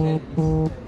Thanks.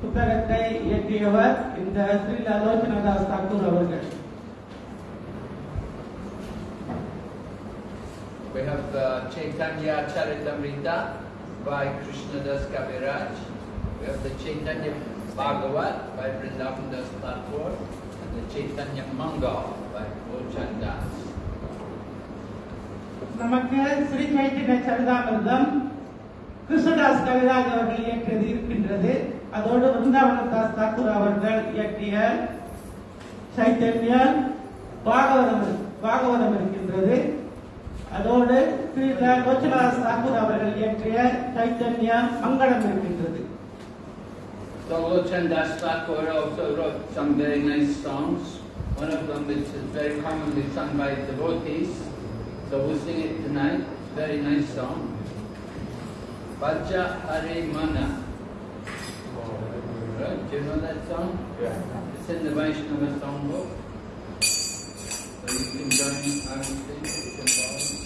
புத்தகத்தை இயற்றியவர் இந்த ஸ்ரீ லலோச்சனதாஸ் தாக்கூர் அவர்கள் We have the Chaitanya Charitamrita by Krishna Das Kaviraj. We have the Chaitanya Bhagavat by Vrindavan Das Thakur and the Chaitanya Mangal by Lochan Das. நமக்கு ஸ்ரீ சைத்தன்ய சரிதாமிர்தம் கிருஷ்ணதாஸ் கவிராஜ் அவர்கள் இயற்றியது இருக்கின்றது அதோடு விருந்தாவனதாஸ் தாக்கூர் அவர்கள் இயற்றிய சைத்தன்ய பாகவதம் பாகவதம் இருக்கின்றது அதோடு ஸ்ரீ லோச்சனாதாஸ் தாக்கூர் அவர்கள் இயற்றிய சைத்தன்ய மங்களம் இருக்கின்றது So Lochan Das Thakur also wrote some very nice songs. One of them which is very commonly sung by devotees. So we'll sing it tonight. Very nice song. Vaja Hare Mana. Right? Do you know that song? Yeah. It's in the Vaishnava songbook. So you can join I will sing, you can follow.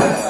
Yeah.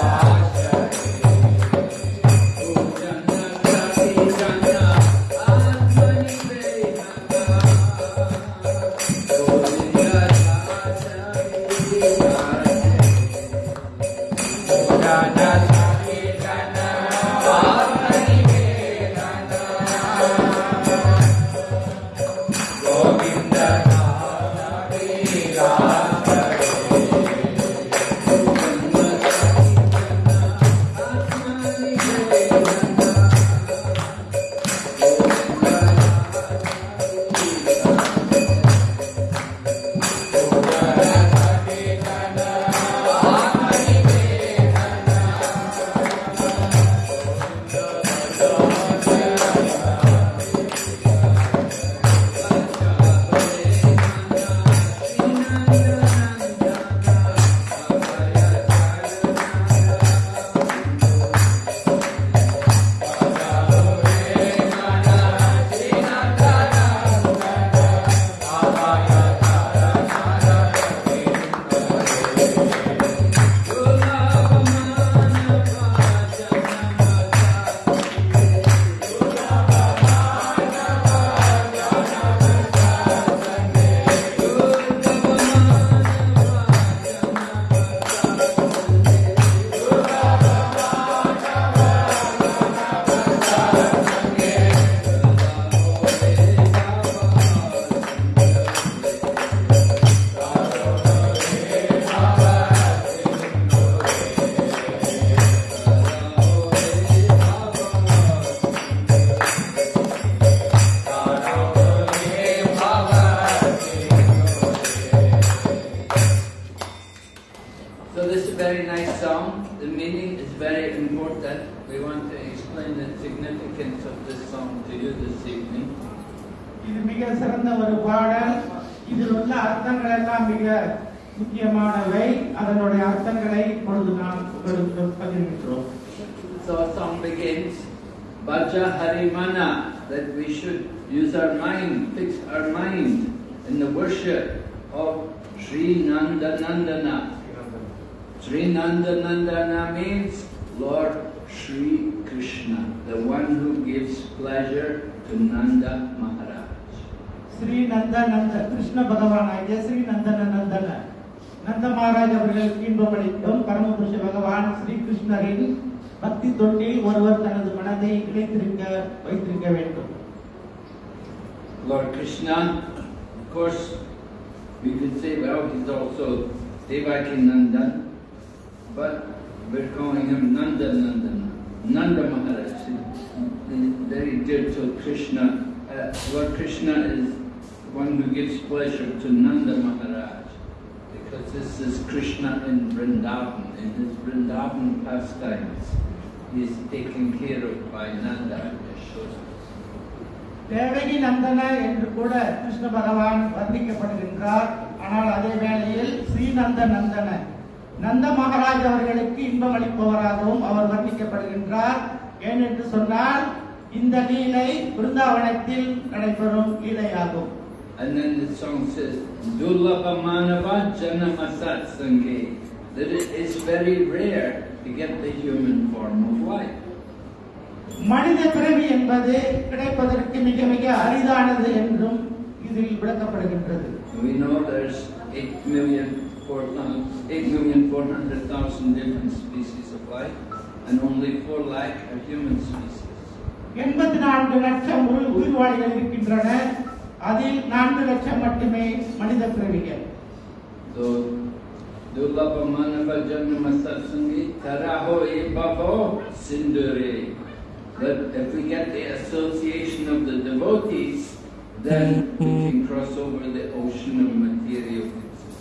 Krishna, of course, we could say, well, he's also Devaki Nandan, but we're calling him Nanda Nandan, Nanda Maharaj. Very dear to Krishna. Uh, Lord Krishna is one who gives pleasure to Nanda Maharaj, because this is Krishna in Vrindavan, in his Vrindavan pastimes. He is taken care of by Nanda and Yashoda. Devaki Nandana என்று கூட கிருஷ்ண பகவான் வர்ணிக்கப்படுகின்றார். ஆனால் அதே வேளையில் ஸ்ரீநந்த நந்தன. நந்த மகாராஜ் அவர்களுக்கு இன்பம் அளிப்பவராகவும் அவர் வர்ணிக்கப்படுகின்றார். ஏனென்று சொன்னால் இந்த லீலை பிருந்தாவனத்தில் நடைபெறும் லீலையாகும். And then the song says, Dulabha Manava Janama Satsange, that it is very rare to get the human form of life. மனித பிறவி என்பது கிடைப்பதற்கு மிக மிக அரிதானது என்றும் இதில் விளக்கப்படுகின்றது We know there's 8 million, 8 million 400,000 different species of life, and only 4 lakh are human species. எண்பத்தி நான்கு லட்சம் உயிர் உயிர்வாழிகள் இருக்கின்றன அதில் நான்கு லட்சம் மட்டுமே மனித பிறவிகள் So, Satsange, Taraho E Bhavo Sindure. That if we get the association of the devotees, then we can cross over the ocean of material existence.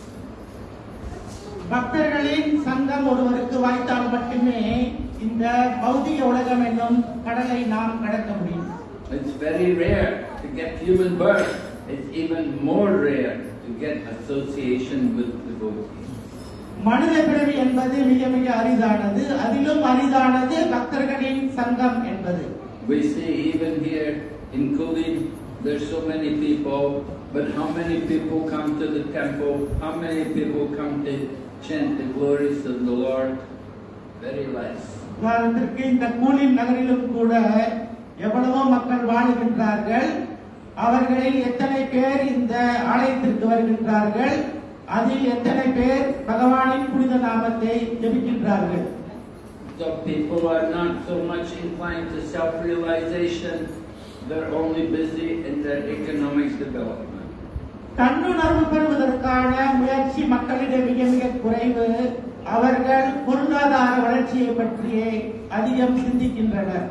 பக்தர்களின் சங்கம் ஒருவருக்கு வாய்த்தால் மட்டுமே இந்த பௌதிக உலகம் என்னும் கடலை நாம் கடக்க முடியும் It's very rare to get human birth. It's even more rare to get association with devotees. மனித பிறவி என்பது மிக மிக அரிதானது அதிலும் அரிதானது பக்தர்களின் சங்கம் என்பது We see even here in Kulin, there's so many people, but how many people come to the temple? How many people come to chant the glories of the Lord? Very less. உதாரணத்திற்கு இந்த choline நகரிலும் கூட எவ்வளவோ மக்கள் வாழுகின்றார்கள் அவர்களில் எத்தனை பேர் இந்த ஆலயத்திற்கு வருகின்றார்கள் அதில் எத்தனை பேர் பகவானின் புனித நாமத்தை ஜெபிக்கின்றார்கள் So people are not so much inclined to self-realization. They're only busy in their economic development. தன்னுணர்வு பெறுவதற்கான முயற்சி மக்களிடம் மிக மிக குறைவு அவர்கள் பொருளாதார வளர்ச்சியை பற்றியே அதிகம் சிந்திக்கின்றனர்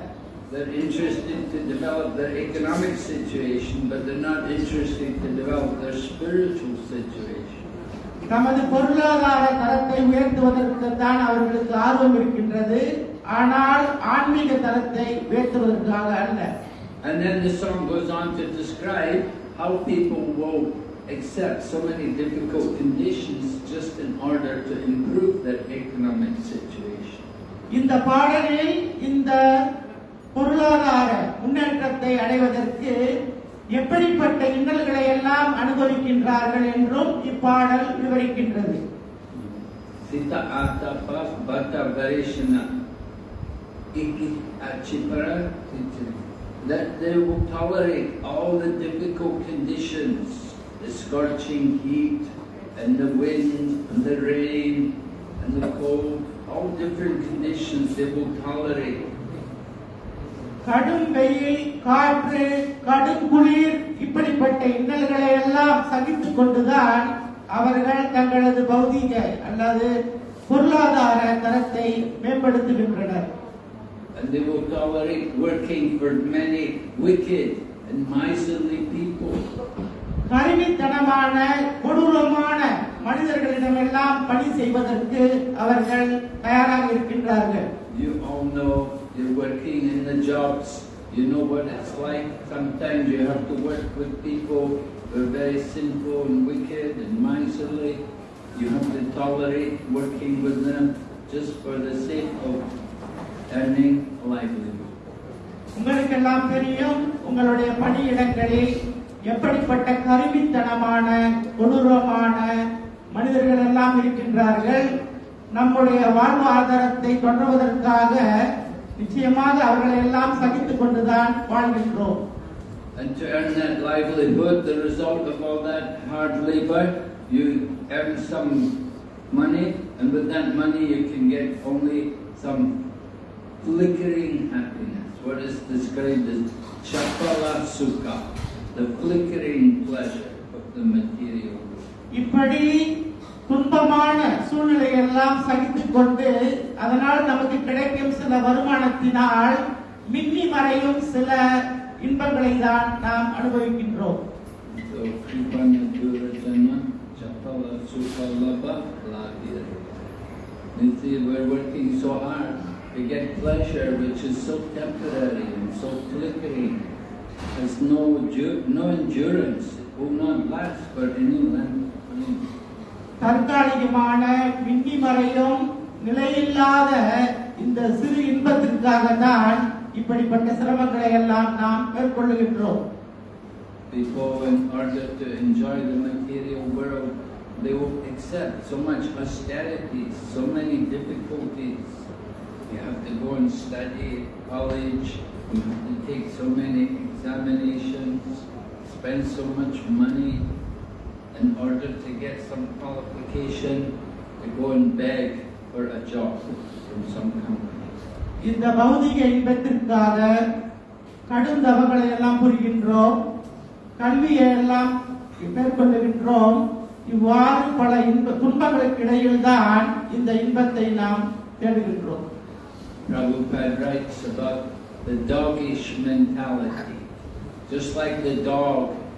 They're interested to develop their economic situation, but they're not interested to develop their spiritual situation. தமது பொருளாதார தரத்தை உயர்த்துவதற்கு தான் அவர்களுக்கு ஆர்வம் இருக்கின்றது ஆனால் ஆன்மீக தரத்தை உயர்த்துவதற்காக அல்ல And then the song goes on to describe how people will accept so many difficult conditions just in order to improve their economic situation. இந்த பாடலில் இந்த பொருளாதார முன்னேற்றத்தை அடைவதற்கு எப்படிப்பட்ட இன்னல்களை எல்லாம் அனுபவிக்கின்றார்கள் என்றும் இப்பாடல் விவரிக்கின்றது Sita atapa bata varishana iki achipara that they will tolerate all the difficult conditions, the scorching heat and the wind and the rain and the cold, all different conditions they will tolerate. கடும் வெயில் காற்று கடும் குளிர் இப்படிப்பட்ட இன்னல்களை எல்லாம் சகித்துக் கொண்டுதான் அவர்கள் தங்களது பௌதீக அல்லது பொருளாதார தரத்தை மேம்படுத்துகின்றனர். And they will tolerate working for many wicked and miserly people. கருவித்தனமான கொடூரமான மனிதர்களிடமெல்லாம் பணி செய்வதற்கு அவர்கள் தயாராக இருக்கின்றார்கள். You all know you're working in the jobs, you know what it's like. Sometimes you have to work with people who are very sinful and wicked and miserly. You have to tolerate working with them just for the sake of earning a livelihood. உங்களுக்கெல்லாம் தெரியும் உங்களுடைய பணியிடங்களில் எப்படிப்பட்ட கருவித்தனமான கொடூரமான மனிதர்கள் எல்லாம் இருக்கின்றார்கள் நம்முடைய வாழ்வாதாரத்தை தொடர்வதற்காக நிச்சயமாக அவர்களை எல்லாம் சகித்துக் கொண்டுதான் வாழ்கின்றோம் And to earn that livelihood, the result of all that hard labor, you earn some money, and with that money you can get only some flickering happiness, what is described as chapala sukha, the flickering pleasure of the material world. இப்படி துன்பமான சூழ்நிலை எல்லாம் சகித்துக் கொண்டு அதனால் நமக்கு கிடைக்கும் சில வருமானத்தினால் மின்னி மறையும் சில இன்பங்களை தான் நாம் அனுபவிக்கின்றோம் It's the, we're working so hard to get pleasure which is so temporary and so flickering, has no, no endurance, it will not last for any length. தற்காலிகமான மின்னி மறையும் நிலையில்லாத இந்த சிறு இன்பத்திற்காக தான் இப்படிப்பட்ட சிரமங்களை எல்லாம் நாம் மேற்கொள்ளுகின்றோம் People, in order to enjoy the material world, they will accept so much austerity, so many difficulties. You have to go and study at college, you have to take so many examinations, spend so much money in order to get some qualification to go and beg for a job from some company. இந்த பௌதிக இன்பத்திற்காக கடும் தவங்களை எல்லாம் புரிகின்றோம் கல்வியை எல்லாம் மேற்கொள்ளுகின்றோம் இவ்வாறு பல இன்ப துன்பங்களுக்கு இடையில் தான் இந்த இன்பத்தை நாம் தேடுகின்றோம் Prabhupada writes about the doggish mentality. Just like the dog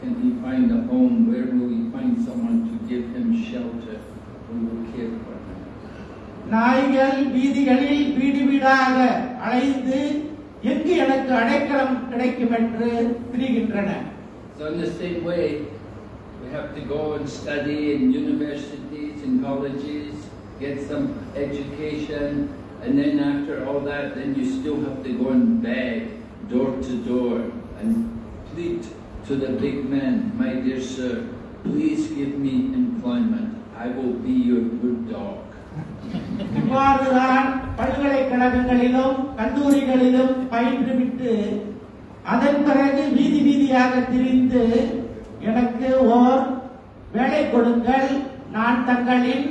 can he find a home, where will he find someone to give him shelter, who will care for him. நாய்கள் வீதிகளில் வீடு வீடாக அலைந்து எங்கு எனக்கு அடைக்கலம் கிடைக்கும் என்று திரிகின்றன So in the same way, we have to go and study in universities and colleges, get some education, and then after all that, then you still have to go and beg door to door and plead to the big men, my dear sir, please give me employment. I will be your good dog. இவ்வாறுதான் பல்கலைக்கழகங்களிலும் கல்லூரிகளிலும் பயின்றுவிட்டு அதன் பிறகு வீதி வீதியாக திரிந்து எனக்கு ஓர் வேலை கொடுங்கள் நான் தங்களின்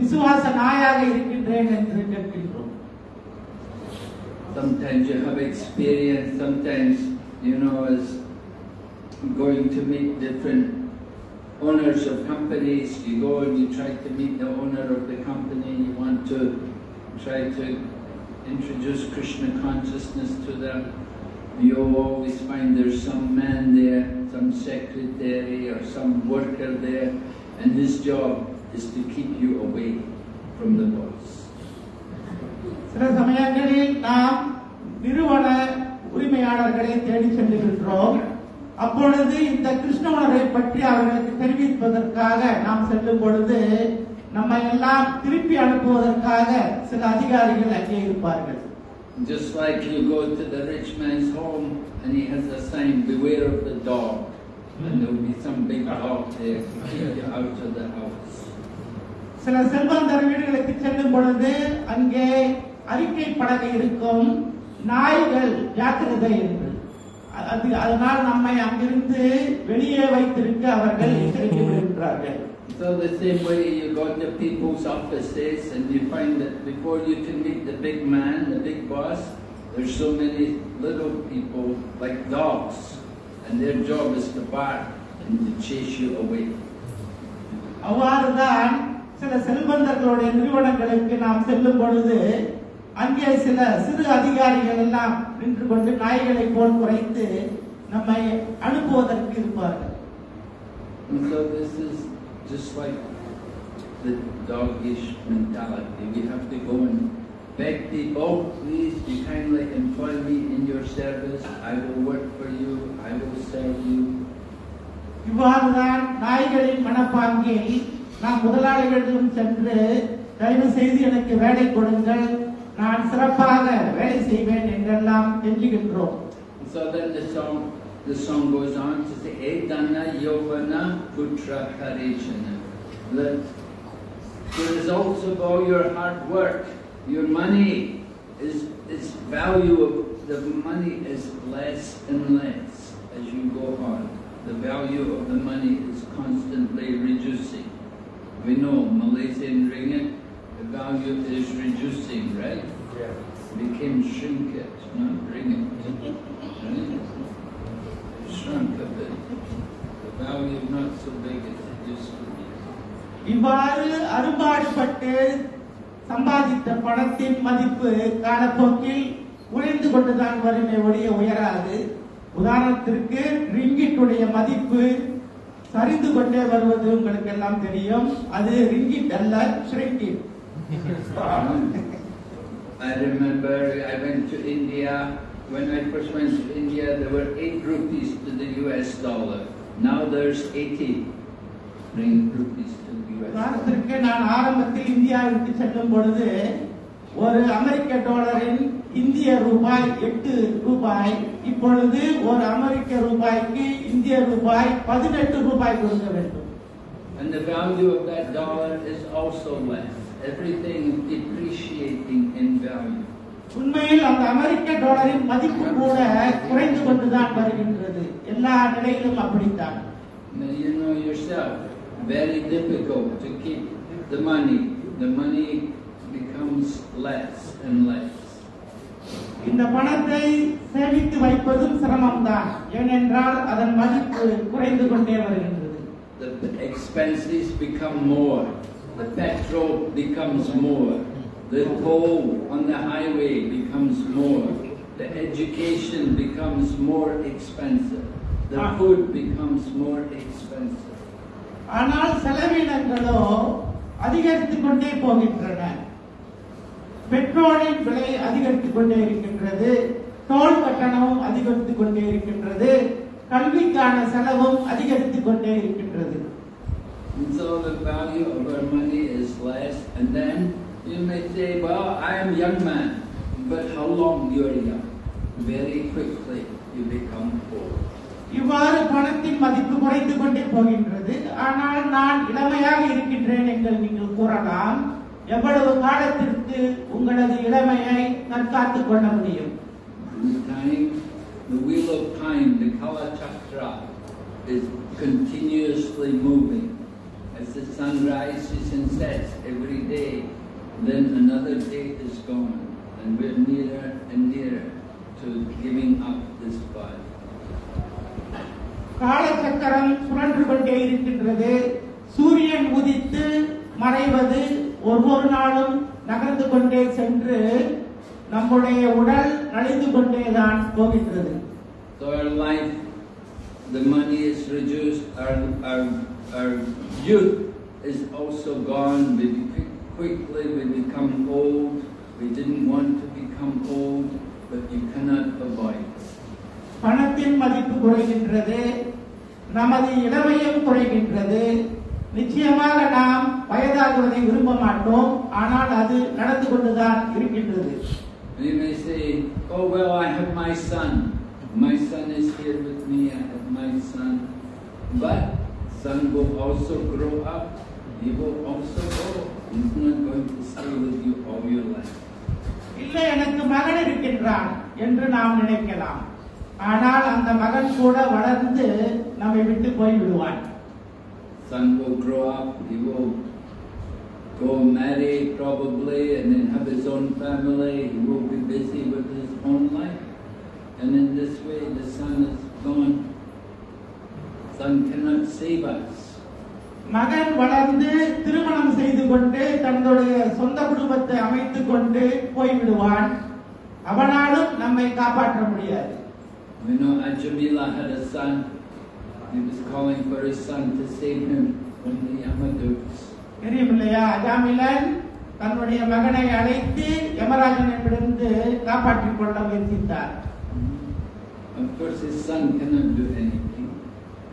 விசுவாச நாயாக இருக்கின்றேன் என்று கேட்கின்றோம் Sometimes you have experience, sometimes, you know, as going to meet different owners of companies, you go and you try to meet the owner of the company, you want to try to introduce Krishna consciousness to them. You'll always find there's some man there, some secretary or some worker there, and his job is to keep you away from the boss. சில சமயங்களில் நாம் நிறுவன உரிமையாளர்களை தேடி செல்லுகின்றோம் அப்பொழுது இந்த கிருஷ்ண உணர்வை பற்றி அவர்களுக்கு தெரிவிப்பதற்காக நாம் செல்லும் பொழுது நம்மை எல்லாம் திருப்பி அனுப்புவதற்காக சில அதிகாரிகள் அங்கே இருப்பார்கள் Just like you go to the rich man's home and he has a sign, beware of the dog. And there will be some big dog there keep you out of the house. சில செல்வந்தர் வீடுகளுக்கு செல்லும் பொழுது அங்கே அறிக்கை பலகை இருக்கும் நாய்கள் ஜாக்கிரதை என்று அது அதனால் நம்மை அங்கிருந்து வெளியே வைத்திருக்க அவர்கள் எச்சரிக்கை விடுகின்றார்கள் So the same way you go to people's offices and you find that before you can meet the big man, the big boss, there's so many little people like dogs. And their job is to bark and to chase you away. அவ்வாறுதான் சில செல்வந்தர்களுடைய நிறுவனங்களுக்கு நாம் செல்லும் பொழுது அங்கே சில சிறு அதிகாரிகள் எல்லாம் நின்று கொண்டு நாய்களை போல் குறைத்து நம்மை அனுப்புவதற்கு இருப்பார்கள் And so this is just like the doggish mentality. We have to go and beg people, please be kindly employ me in your service. I will work for you. I will serve you. இவ்வாறுதான் நாய்களின் மனப்பாங்கில் நாம் முதலாளிகளிடம் சென்று தயவு செய்து எனக்கு வேலை கொடுங்கள் நான் சிறப்பாக வேலை செய்வேன் என்றெல்லாம் கெஞ்சுகின்றோம் And so then the song, the song goes on to say, Edana Yovana Putra Harishana. The, the results of all your hard work, your money is, is value of the money is less and less as you go on. The value of the money is constantly reducing. We know Malaysian ringgit, the value is reducing, right? Yeah. became shrinkage, not ringgit. Right? Shrunk a bit. The value not so big as it used to be. இவ்வாறு அரும்பாடுபட்டு சம்பாதித்த பணத்தின் மதிப்பு காலப்போக்கில் குறைந்து கொண்டுதான் வருமே ஒழிய உயராது உதாரணத்திற்கு ரிங்கிட்டுடைய மதிப்பு சரிந்து கொண்டே வருவது உங்களுக்கு எல்லாம் தெரியும் அது ரிங்கிட் அல்ல ஷ்ரிங்கிட் I remember I went to India. When I first went to India, there were 8 rupees to the US dollar. Now there's 80 ring rupees to the US dollar. உதாரணத்திற்கு நான் ஆரம்பத்தில் இந்தியாவிற்கு செல்லும் பொழுது ஒரு அமெரிக்க டாலரின் இந்திய ரூபாய் எட்டு ரூபாய் இப்பொழுது ஒரு அமெரிக்க ரூபாய்க்கு இந்திய ரூபாய் பதினெட்டு ரூபாய் கொடுக்க வேண்டும் And the value of that dollar is also less. Everything is depreciating in value. உண்மையில் அந்த அமெரிக்க டாலரின் மதிப்பு கூட குறைந்து கொண்டுதான் வருகின்றது எல்லா நிலையிலும் அப்படித்தான் Now you know yourself, very difficult to keep the money. The money becomes less and less. இந்த பணத்தை சேமித்து வைப்பதும் சிரமம்தான் ஏனென்றால் அதன் மதிப்பு குறைந்து கொண்டே வருகின்றது The expenses become more. The petrol becomes more. The toll on the highway becomes more. The education becomes more expensive. The Ah. food becomes more expensive. ஆனால் செலவினங்களோ அதிகரித்துக் கொண்டே போகின்றன பெட்ரோலின் விலை அதிகரித்துக் கொண்டே இருக்கின்றது டோல் கட்டணமும் அதிகரித்துக் கொண்டே இருக்கின்றது கல்விக்கான செலவும் அதிகரித்துக் கொண்டே இருக்கின்றது And so the value of our money is less. And then you may say, well, I am young man. But how long you are young? Very quickly you become old. இவ்வாறு பணத்தின் மதிப்பு குறைந்து கொண்டே போகின்றது ஆனால் நான் இளமையாக இருக்கின்றேன் என்று நீங்கள் கூறலாம் எவ்வளவு காலத்திற்கு உங்களது இளமையை தற்காத்துக் கொள்ள முடியும் In time, the wheel of time, the Kala Chakra, is continuously moving. As the sun rises and sets every day, then another day is gone, and we're nearer and nearer to giving up this body. காலச்சக்கரம் சுழன்று கொண்டே இருக்கின்றது சூரியன் உதித்து மறைவது ஒவ்வொரு நாளும் நகர்ந்து கொண்டே சென்று நம்முடைய உடல் நலிந்து கொண்டேதான் போகின்றது So our life, the money is reduced, our, our, our youth is also gone, we be- quickly we become old, we didn't want to become old, but you cannot avoid it. பணத்தின் மதிப்பு குறைகின்றது நமது இளமையும் குறைகின்றது நிச்சயமாக நாம் வயதாகுவதை விரும்ப மாட்டோம் ஆனால் அது நடந்து கொண்டுதான் இருக்கின்றது And you may say, oh well, I have my son, my son is here with me, I have my son, but son will also grow up, he will also go, he's not going to stay with you all your life. இல்லை எனக்கு மகன் இருக்கின்றான் என்று நாம் நினைக்கலாம் ஆனால் அந்த மகன் கூட வளர்ந்து நம்மை விட்டு போய் விடுவான் Son will grow up, he will go marry probably and then have his own family, he will be busy with his own life. And in this way the son is gone. Son cannot save us. மகன் வளர்ந்து திருமணம் செய்து கொண்டு தன்னுடைய சொந்த குடும்பத்தை அமைத்துக் கொண்டு போய்விடுவான் அவனாலும் நம்மை காப்பாற்ற முடியாது We know Ajamila had a son, he was calling for his son to save him from the Yamaduks. தெரியும் இல்லையா அஜாமிலன் தன்னுடைய மகனை அழைத்து யமராஜனிடமிருந்து காப்பாற்றிக் கொள்ள முயற்சித்தார் Of course his son cannot do anything.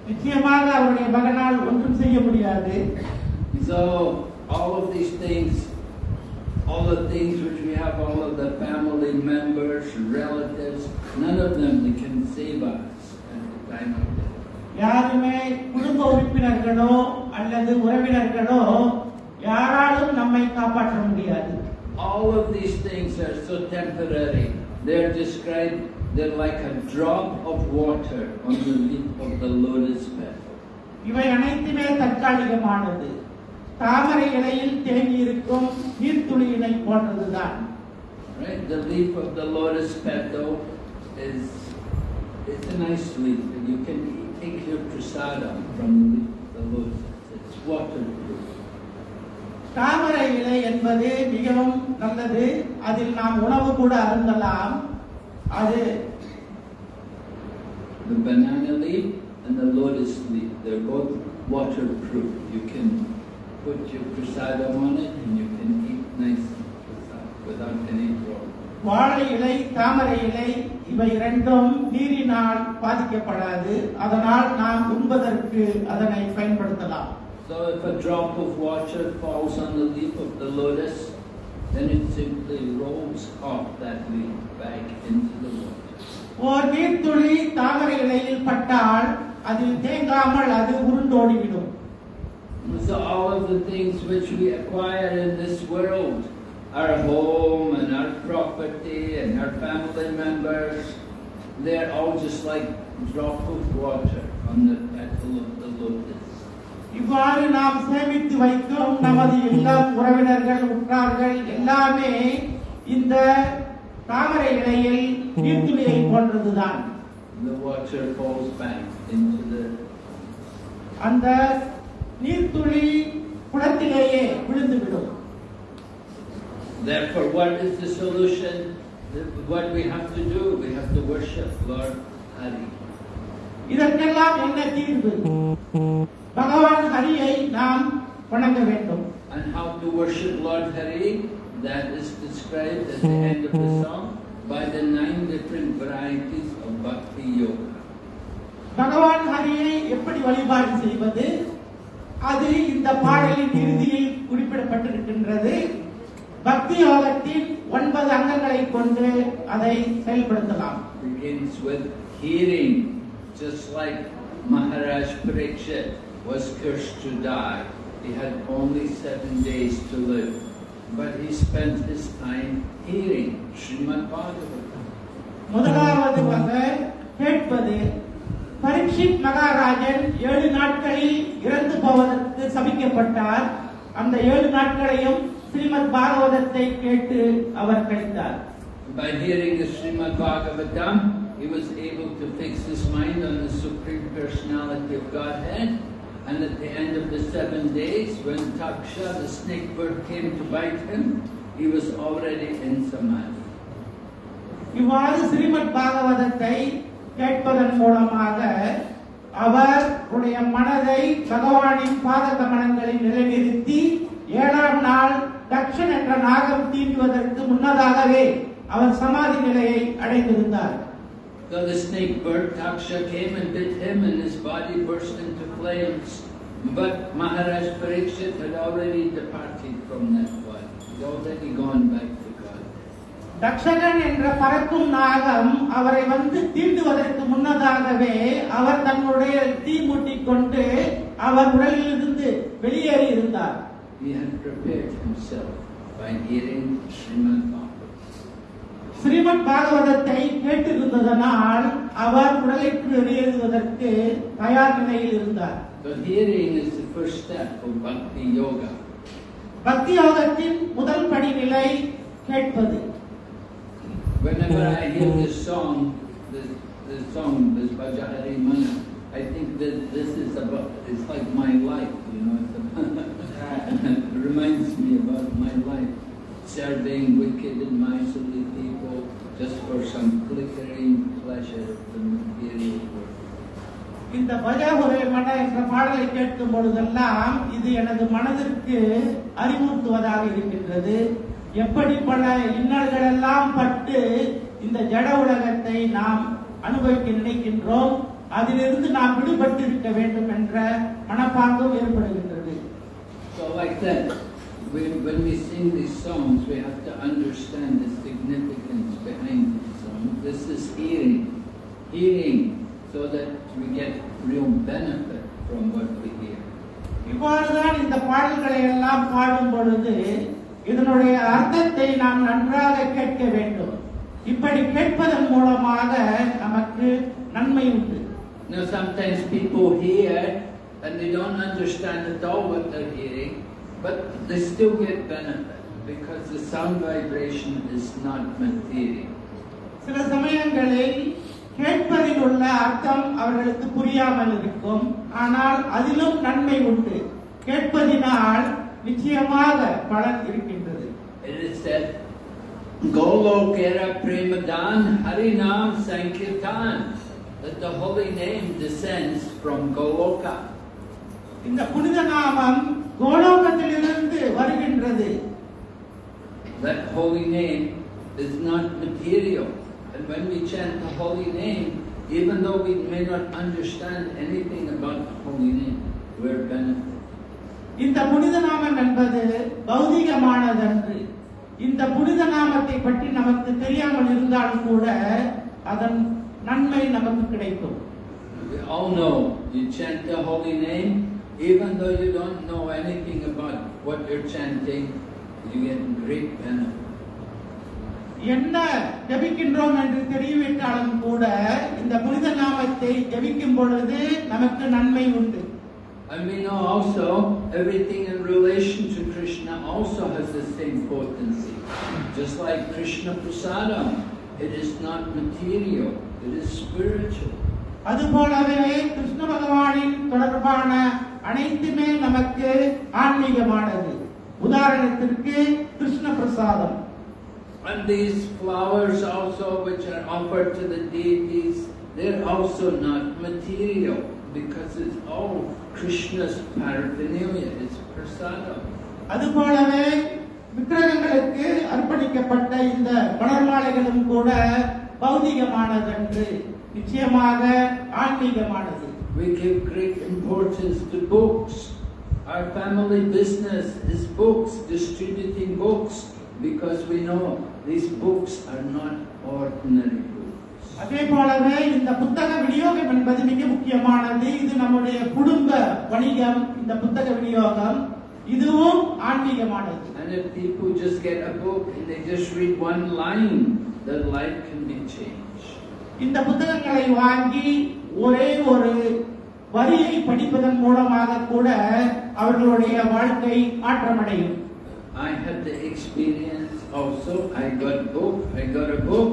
நிச்சயமாக அவருடைய மகனால் ஒன்றும் செய்ய முடியாது So all of these things, all the things which we have, all of the family members, relatives, none of them they can save us at the time of death. யாருமே குடும்ப உறுப்பினர்களோ அல்லது உறவினர்களோ யாராலும் நம்மை காப்பாற்ற முடியாது All of these things are so temporary. They're described, they're like a drop of water on the leaf of the lotus petal. இவை அனைத்துமே தற்காலிகமானது தாமரை இலையில் தேங்கி இருக்கும் நீர்த்துளியினை போன்றதுதான் Right? The leaf of the lotus petal is it's a nice leaf, and you can take your prasadam from the leaf of the lotus. It's waterproof. தாமரை இலை என்பது மிகவும் நல்லது அதில் நாம் உணவு கூட அருந்தலாம் அது The banana leaf and the lotus leaf, they're both waterproof. You can put your prasadam on it and you can eat nice without any problem. வாழை இலை தாமரை இலை இவை இரண்டும் நீரினால் பாதிக்கப்படாது அதனால் நாம் உண்பதற்கு அதனை பயன்படுத்தலாம் So if a drop of water falls on the leaf of the lotus, then it simply rolls off that leaf back into the water. ஓர் நீர்த்துளி தாமரை இலையில் பட்டால் அதில் தேங்காமல் அது உருண்டோடிவிடும் So all of the things which we acquire in this world, our home and our property and our family members, they're all just like drop of water on the petal of the lotus. இவ்வாறு நாம் சேமித்து வைக்கும் நமது இல்லம் உறவினர்கள் உற்றார்கள் எல்லாமே இந்த தாமரை இலையில் நீர்த்துளியை போன்றதுதான் The water falls back into the அந்த நீர்த்துளி குளத்திலேயே விழுந்துவிடும் Therefore, what is the solution? What we have to do? We have to worship Lord Hari. இதற்கெல்லாம் என்ன தீர்வு பகவான் ஹரியை நாம் வணங்க வேண்டும் And how to worship Lord Hari? That is described at the end of the song by the nine different varieties of பக்தி Yoga. பகவான் ஹரியை எப்படி வழிபாடு செய்வது அது இந்த பாடலின் இறுதியில் குறிப்பிடப்பட்டிருக்கின்றது பக்தி யோகத்தின் ஒன்பது அங்கங்களை கொண்டு அதை செயல்படுத்தலாம் Begins with hearing, just like Maharaj Parikshit was cursed to die. He had only seven days to live. But he spent his time hearing Srimad Bhagavatam. முதலாவதுமாக கேட்பது பரீட்சித் மகாராஜன் ஏழு நாட்களில் இறந்து போவதற்கு சபிக்கப்பட்டார் அந்த ஏழு நாட்களையும் ஸ்ரீமத் பாகவதத்தை கேட்டு அவர் கழித்தார் By hearing the Srimad Bhagavatam, he was able to fix his mind on the Supreme Personality of Godhead. And at the end of the seven days, when Taksha, the snake bird, came to bite him, he was already in Samadhi. இவ்வாறு ஸ்ரீமத் பாகவதத்தை கேட்பதன் மூலமாக அவருடைய மனதை பகவானின் பாத கமலங்களில் நிலைநிறுத்தி ஏழாம் நாள் தக்ஷன் என்ற நாகம் தீண்டுவதற்கு முன்னதாகவே அவர் சமாதி நிலையை அடைந்திருந்தார் So the snake bird, Taksha, came and bit him and his body burst into flames. But Maharaj Parikshit had already departed from that body. He'd already gone back. Takshakan என்ற பறக்கும் நாகம் அவரை வந்து தீண்டுவதற்கு முன்னதாகவே அவர் தன்னுடைய தீ மூட்டிக் கொண்டு அவர் உடலிலிருந்து வெளியேறி இருந்தார். ஸ்ரீமத் பாகவதத்தை கேட்டிருந்ததனால் அவர் உடலுக்கு வெளியேறுவதற்கு தயார் நிலையில் இருந்தார். பக்தி யோகத்தின் முதல் படிநிலை கேட்பது Whenever I hear this song, this, this song, this Bhajahari Mana, I think that this is about, it's like my life, you know, it's about, it reminds me about my life, serving wicked and miserly people just for some flickering pleasure of the material world. இந்த பஜாபுரை மன என்ற பாடலை கேட்கும் பொழுதெல்லாம் இது எனது மனதிற்கு அறிவுறுத்துவதாக இருக்கின்றது எப்படி பல இன்னல்கள் எல்லாம் பட்டு இந்த ஜட உலகத்தை நாம் அனுபவிக்க நினைக்கின்றோம் அதிலிருந்து நாம் விடுபட்டு இருக்க வேண்டும் என்ற மனப்பாங்கும் ஏற்படுகின்றது So like that, when, when we sing these songs, we have to understand the significance behind these songs. This is hearing, hearing, so that we get real benefit from what we hear. இவ்வாறுதான் இந்த பாடல்களை எல்லாம் பாடும் பொழுது இதனுடைய அர்த்தத்தை நாம் நன்றாக கேட்க வேண்டும் இப்படி கேட்பதன் மூலமாக நமக்கு நன்மை உண்டு Now sometimes people hear and they don't understand at all what they're hearing, but they still get benefit because the sound vibration is not material. சில சமயங்களில் கேட்பதில் உள்ள அர்த்தம் அவர்களுக்கு புரியாமல் இருக்கும் ஆனால் அதிலும் நன்மை உண்டு கேட்பதினால் நிச்சயமாக பலன் இருக்கின்றது It is said, Golokera Premadan Harinam Sankirtan, that the holy name descends from Goloka. இந்த புனித நாமம் கோலோகத்திலிருந்து வருகின்றது That holy name is not material. And when we chant the holy name, even though we may not understand anything about the holy name, we're benefited. இந்த புனித நாமம் என்பது பௌதிகமானதன்று. இந்த புனித நாமத்தை பற்றி நமக்கு தெரியாமல் இருந்தாலும் கூட அதன் நன்மை நமக்கு கிடைக்கும். We all know you chant the holy name, even though you don't know anything about what you're chanting, you get great benefit. என்ன ஜபிக்கின்றோம் என்று தெரிவித்தாலும் கூட இந்த புனித நாமத்தை ஜபிக்கும் பொழுது நமக்கு நன்மை உண்டு. And we know also everything in relation to Krishna also has the same potency. Just like Krishna Prasadam, it is not material, it is spiritual. அதுபோலவே கிருஷ்ண பகவானின் தொடர்பான அனைத்துமே நமக்கு ஆன்மீகமானது உதாரணத்திற்கு கிருஷ்ண பிரசாதம் And these flowers also which are offered to the deities, they're also not material because it's all Krishna's paraphernalia, it's prasadam. அதுபோலவே விக்கிரகங்களுக்கு அர்ப்பணிக்கப்பட்ட இந்த மலர் மாலைகளும் கூட பௌதிகமானதன்று நிச்சயமாக ஆன்மீகமானது We give great importance to books. Our family business is books, distributing books, because we know these books are not ordinary books. அதே போலவே இந்த புத்தக விநியோகம் என்பது மிக முக்கியமானது. இது நம்முடைய குடும்ப வணிகம் இந்த புத்தக விநியோகம். இதுவும் ஆன்மீகமானது. And if people just get a book and they just read one line, their life can be changed. இந்த புத்தகங்களை வாங்கி ஒரே ஒரு வரியை படிப்பதன் மூலமாக கூட அவர்களுடைய வாழ்க்கை மாற்றமடையும். I had the experience also. I got book, I got a book,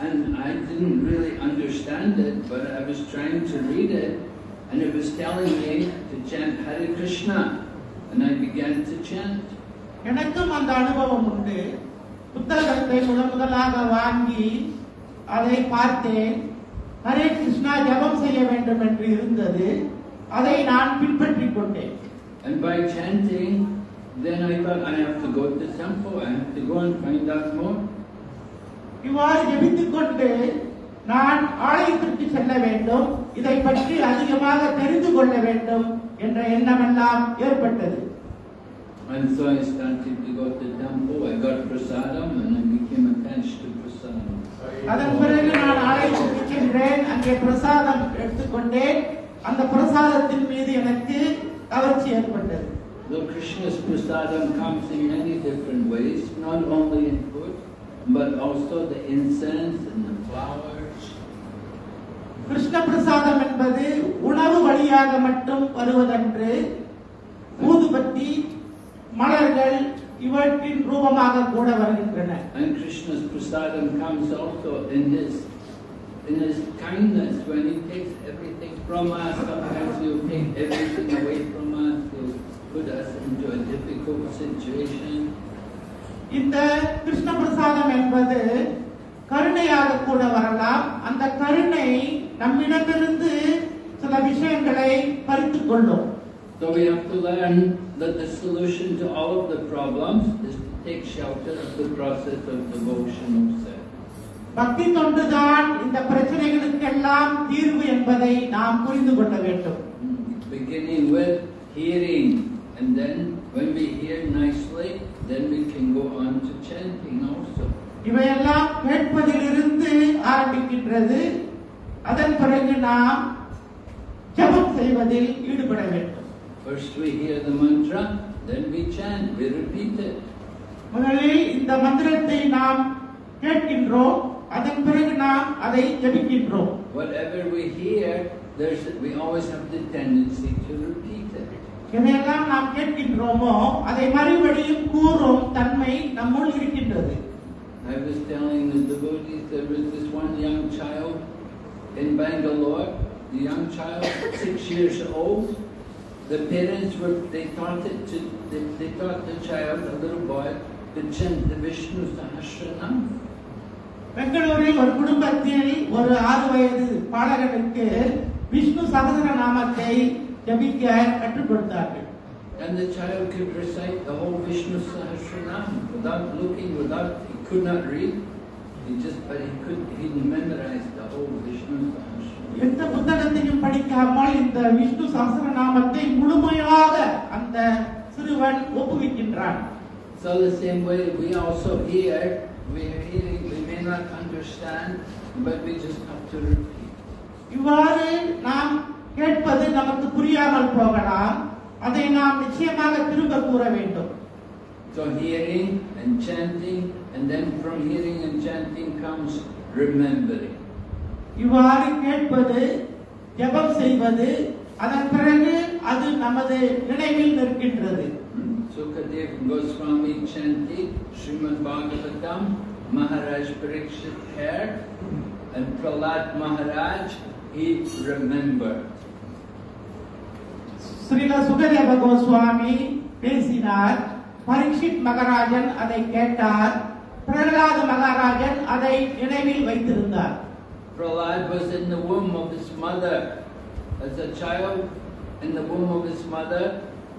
and I didn't really understand it, but I was trying to read it, and it was telling me to chant Hare Krishna, and I began to chant. எனக்கும் அந்த அனுபவம் உண்டு புத்தகத்தை முதன் முதலாக வாங்கி அதை பார்த்தேன் ஹரே கிருஷ்ணா ஜெபம் செய்ய வேண்டும் என்று இருந்தது அதை நான் பின்பற்றிக் கொண்டேன் And by chanting, then I thought I have to go to the temple, I have to go and find out more. இவ்வாறு ஜெபித்துக் கொண்டு நான் ஆலயத்திற்கு செல்ல வேண்டும். இதை பற்றி அதிகமாக தெரிந்து கொள்ள வேண்டும் என்ற எண்ணமெல்லாம் ஏற்பட்டது. And so I started to go to the temple, I got prasadam, and I became attached to prasadam. அதன் பிறகு நான் ஆலயத்திற்கு சென்றேன். அங்கே பிரசாதம் எடுத்துக்கொண்டேன். அந்த பிரசாதத்தின் மீது எனக்கு கவர்ச்சி ஏற்பட்டது. Though Krishna's prasadam comes in many different ways, not only in but also the incense and the flowers. Krishna பிரசாதம் என்பது உணவு வழியாக மட்டும் வருவதன்று ஊதுபத்தி மலர்கள் இவற்றின் ரூபமாக கூட வருகின்றன And Krishna's prasadam comes also in his in his kindness when he takes everything from us. Sometimes he'll take everything away from us. He'll put us into a difficult situation. இந்த கிருஷ்ண பிரசாதம் என்பது கருணையாக கூட வரலாம் அந்த கருணை நம்மிடமிருந்து சில விஷயங்களை பறித்துக் கொள்ளும் So we have to learn that the solution to all of the problems is to take shelter of the process of devotional service. பக்தி தொண்டுதான் இந்த பிரச்சனைகளுக்கெல்லாம் தீர்வு என்பதை நாம் புரிந்து கொள்ள வேண்டும் Beginning with hearing, and then when we hear nicely, then we can go on to chanting also. இவையெல்லாம் கேட்பதிலிருந்து ஆரம்பிக்கின்றது அதன் பிறகு நாம் ஜெபம் செய்வதில் ஈடுபட வேண்டும் First we hear the mantra, then we chant, we repeat it. முதலில் இந்த மந்திரத்தை நாம் கேட்கின்றோம் அதன் பிறகு நாம் அதை ஜெபிக்கின்றோம் Whatever we hear, there's, we always have the tendency to repeat it. எதையெல்லாம் நாம் கேட்கின்றோமோ அதை மறுபடியும் கூறும் தன்மை நம்முள் இருக்கின்றது I was telling the devotees there was this one young child in Bangalore, the young child, six years old. The parents were, they taught it to, they, they taught the child, a little boy, to chant the Vishnu Sahasranam. பெங்களூரில் ஒரு குடும்பத்தில் ஒரு ஆறு வயது பாலகனுக்கு விஷ்ணு சகசர நாமத்தை ஜபிக்க கற்றுக் கொடுத்தார்கள் And the child could recite the whole Vishnu Sahasranam without looking, without, he could not read. He just, but he could, he memorized the whole Vishnu Sahasranam. எந்த புத்தகத்தையும் படிக்காமல் இந்த விஷ்ணு சகசர நாமத்தை முழுமையாக அந்த சிறுவன் ஒப்புவிக்கின்றான் So the same way we also hear, we are hearing, we may not understand, but we just have to repeat. இவ்வாறு நாம் கேட்பது நமக்கு புரியாமல் போகலாம் அதை நாம் நிச்சயமாக திரும்ப கூற வேண்டும் So hearing and chanting, and then from hearing and chanting comes remembering. இவ்வாறு கேட்பது ஜெபம் செய்வது அதன் பிறகு அது நமது நினைவில் நிற்கின்றது Sukadev Goswami chanted Srimad Bhagavatam, Maharaj Parikshit heard, and Prahlad Maharaj, he remembered. Srila Sukadeva Goswami பேசினார் பரீட்சித் மகாராஜன் அதை கேட்டார் பிரகலாத மகாராஜன் அதை நினைவில் வைத்திருந்தார் Prahlad was in the womb of his mother. As a child in the womb of his mother,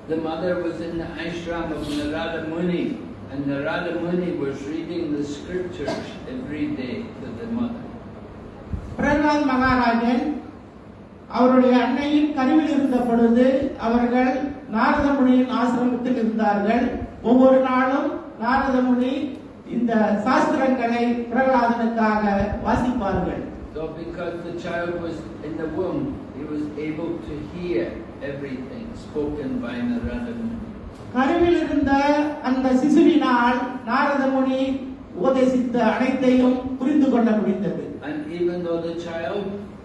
the mother was in the ashram of Narada Muni, and Narada Muni was reading the scriptures every day to the mother. Pralhad மகாராஜன் அவருடைய அன்னையின் கருவில் இருந்த பொழுது அவர்கள் நாரத முனியின் ஆசிரமத்தில் இருந்தார்கள். ஒவ்வொரு நாளும் நாரத முனி இந்த சாஸ்திரங்களை பிரகலாதனுக்காக வாசிப்பார்கள். So because the child was in the womb, he was able to hear everything spoken by Narada Muni. கருவில் இருந்த அந்த சிசுவினால் நாரத முனி உபதேசித்த அனைத்தையும் புரிந்து கொள்ள முடிந்தது. And even though the child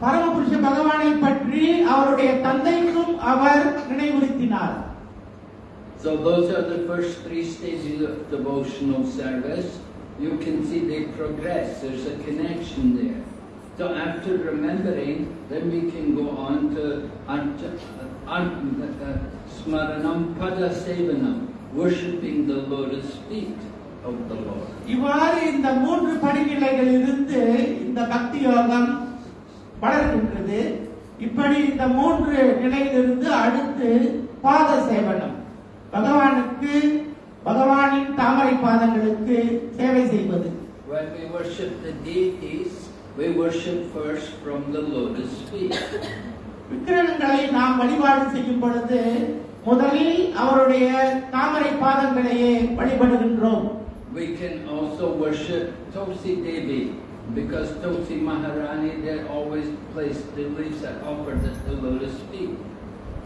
பரமபுருஷ பகவானை பற்றி அவருடைய தந்தைக்கும் அவர் நினைவுறுத்தினார் So those are the first three stages of devotional service. You can see they progress, there's a connection there. So after remembering, then we can go on to Ant- Ant- uh, Smaranam Pada Sevanam, worshipping the lotus feet of the Lord. இவ்வாறு இந்த மூன்று படிநிலைகளில் இருந்து இந்த பக்தி யோகம் வளர்கின்றது. இப்படி இந்த மூன்று நிலையிலிருந்து அடுத்து பாத சேவனம். பகவானுக்கு பகவானின் தாமரை பாதங்களுக்கு சேவை செய்வது. When we worship the deities, we worship first from the lotus feet. விக்கிரகங்களை நாம் வழிபாடு செய்யும் பொழுது முதலில் அவருடைய தாமரை பாதங்களையே வழிபடுகின்றோம். We can also worship Tulsi Devi. because Tulsi Maharani they always place the leaves that offered at the lotus feet.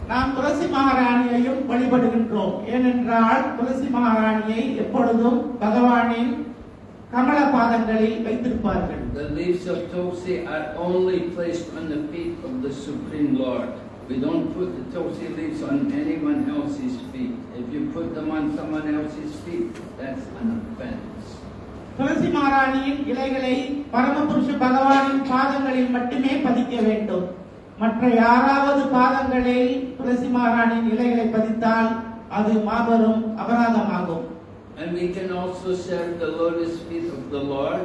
நாம் துளசி மகாராணியையும் வழிபடுகின்றோம் ஏனென்றால் துளசி மகாராணியை எப்பொழுதும் பகவானின் கமல பாதங்களில் வைத்திருப்பார்கள் The leaves of Tulsi are only placed on the feet of the Supreme Lord. We don't put the Tulsi leaves on anyone else's feet. If you put them on someone else's feet, that's an offense. துளசி மாராணியின் இலைகளை பரமபுருஷ பகவானின் பாதங்களில் மட்டுமே பதிக்க வேண்டும் மற்ற யாராவது பாதங்களில் துளசி மாராணியின் இலைகளை பதித்தால் அது மாபெரும் அபராதமாகும் And we can also serve the lotus feet of the Lord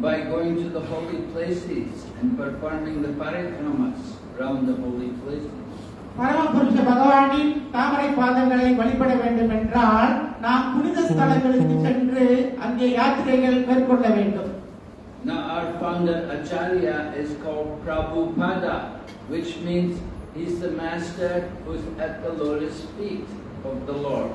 by going to the holy places and performing the parikramas around the holy places. பரமபுருஷ பகவானின் தாமரை பாதங்களை வழிபட வேண்டும் என்றால் நாம் புனித ஸ்தலங்களுக்கு சென்று அங்கே யாத்திரைகள் மேற்கொள்ள வேண்டும். Now our founder Acharya is called Prabhupada, which means he's the master who's at the lotus feet of the Lord.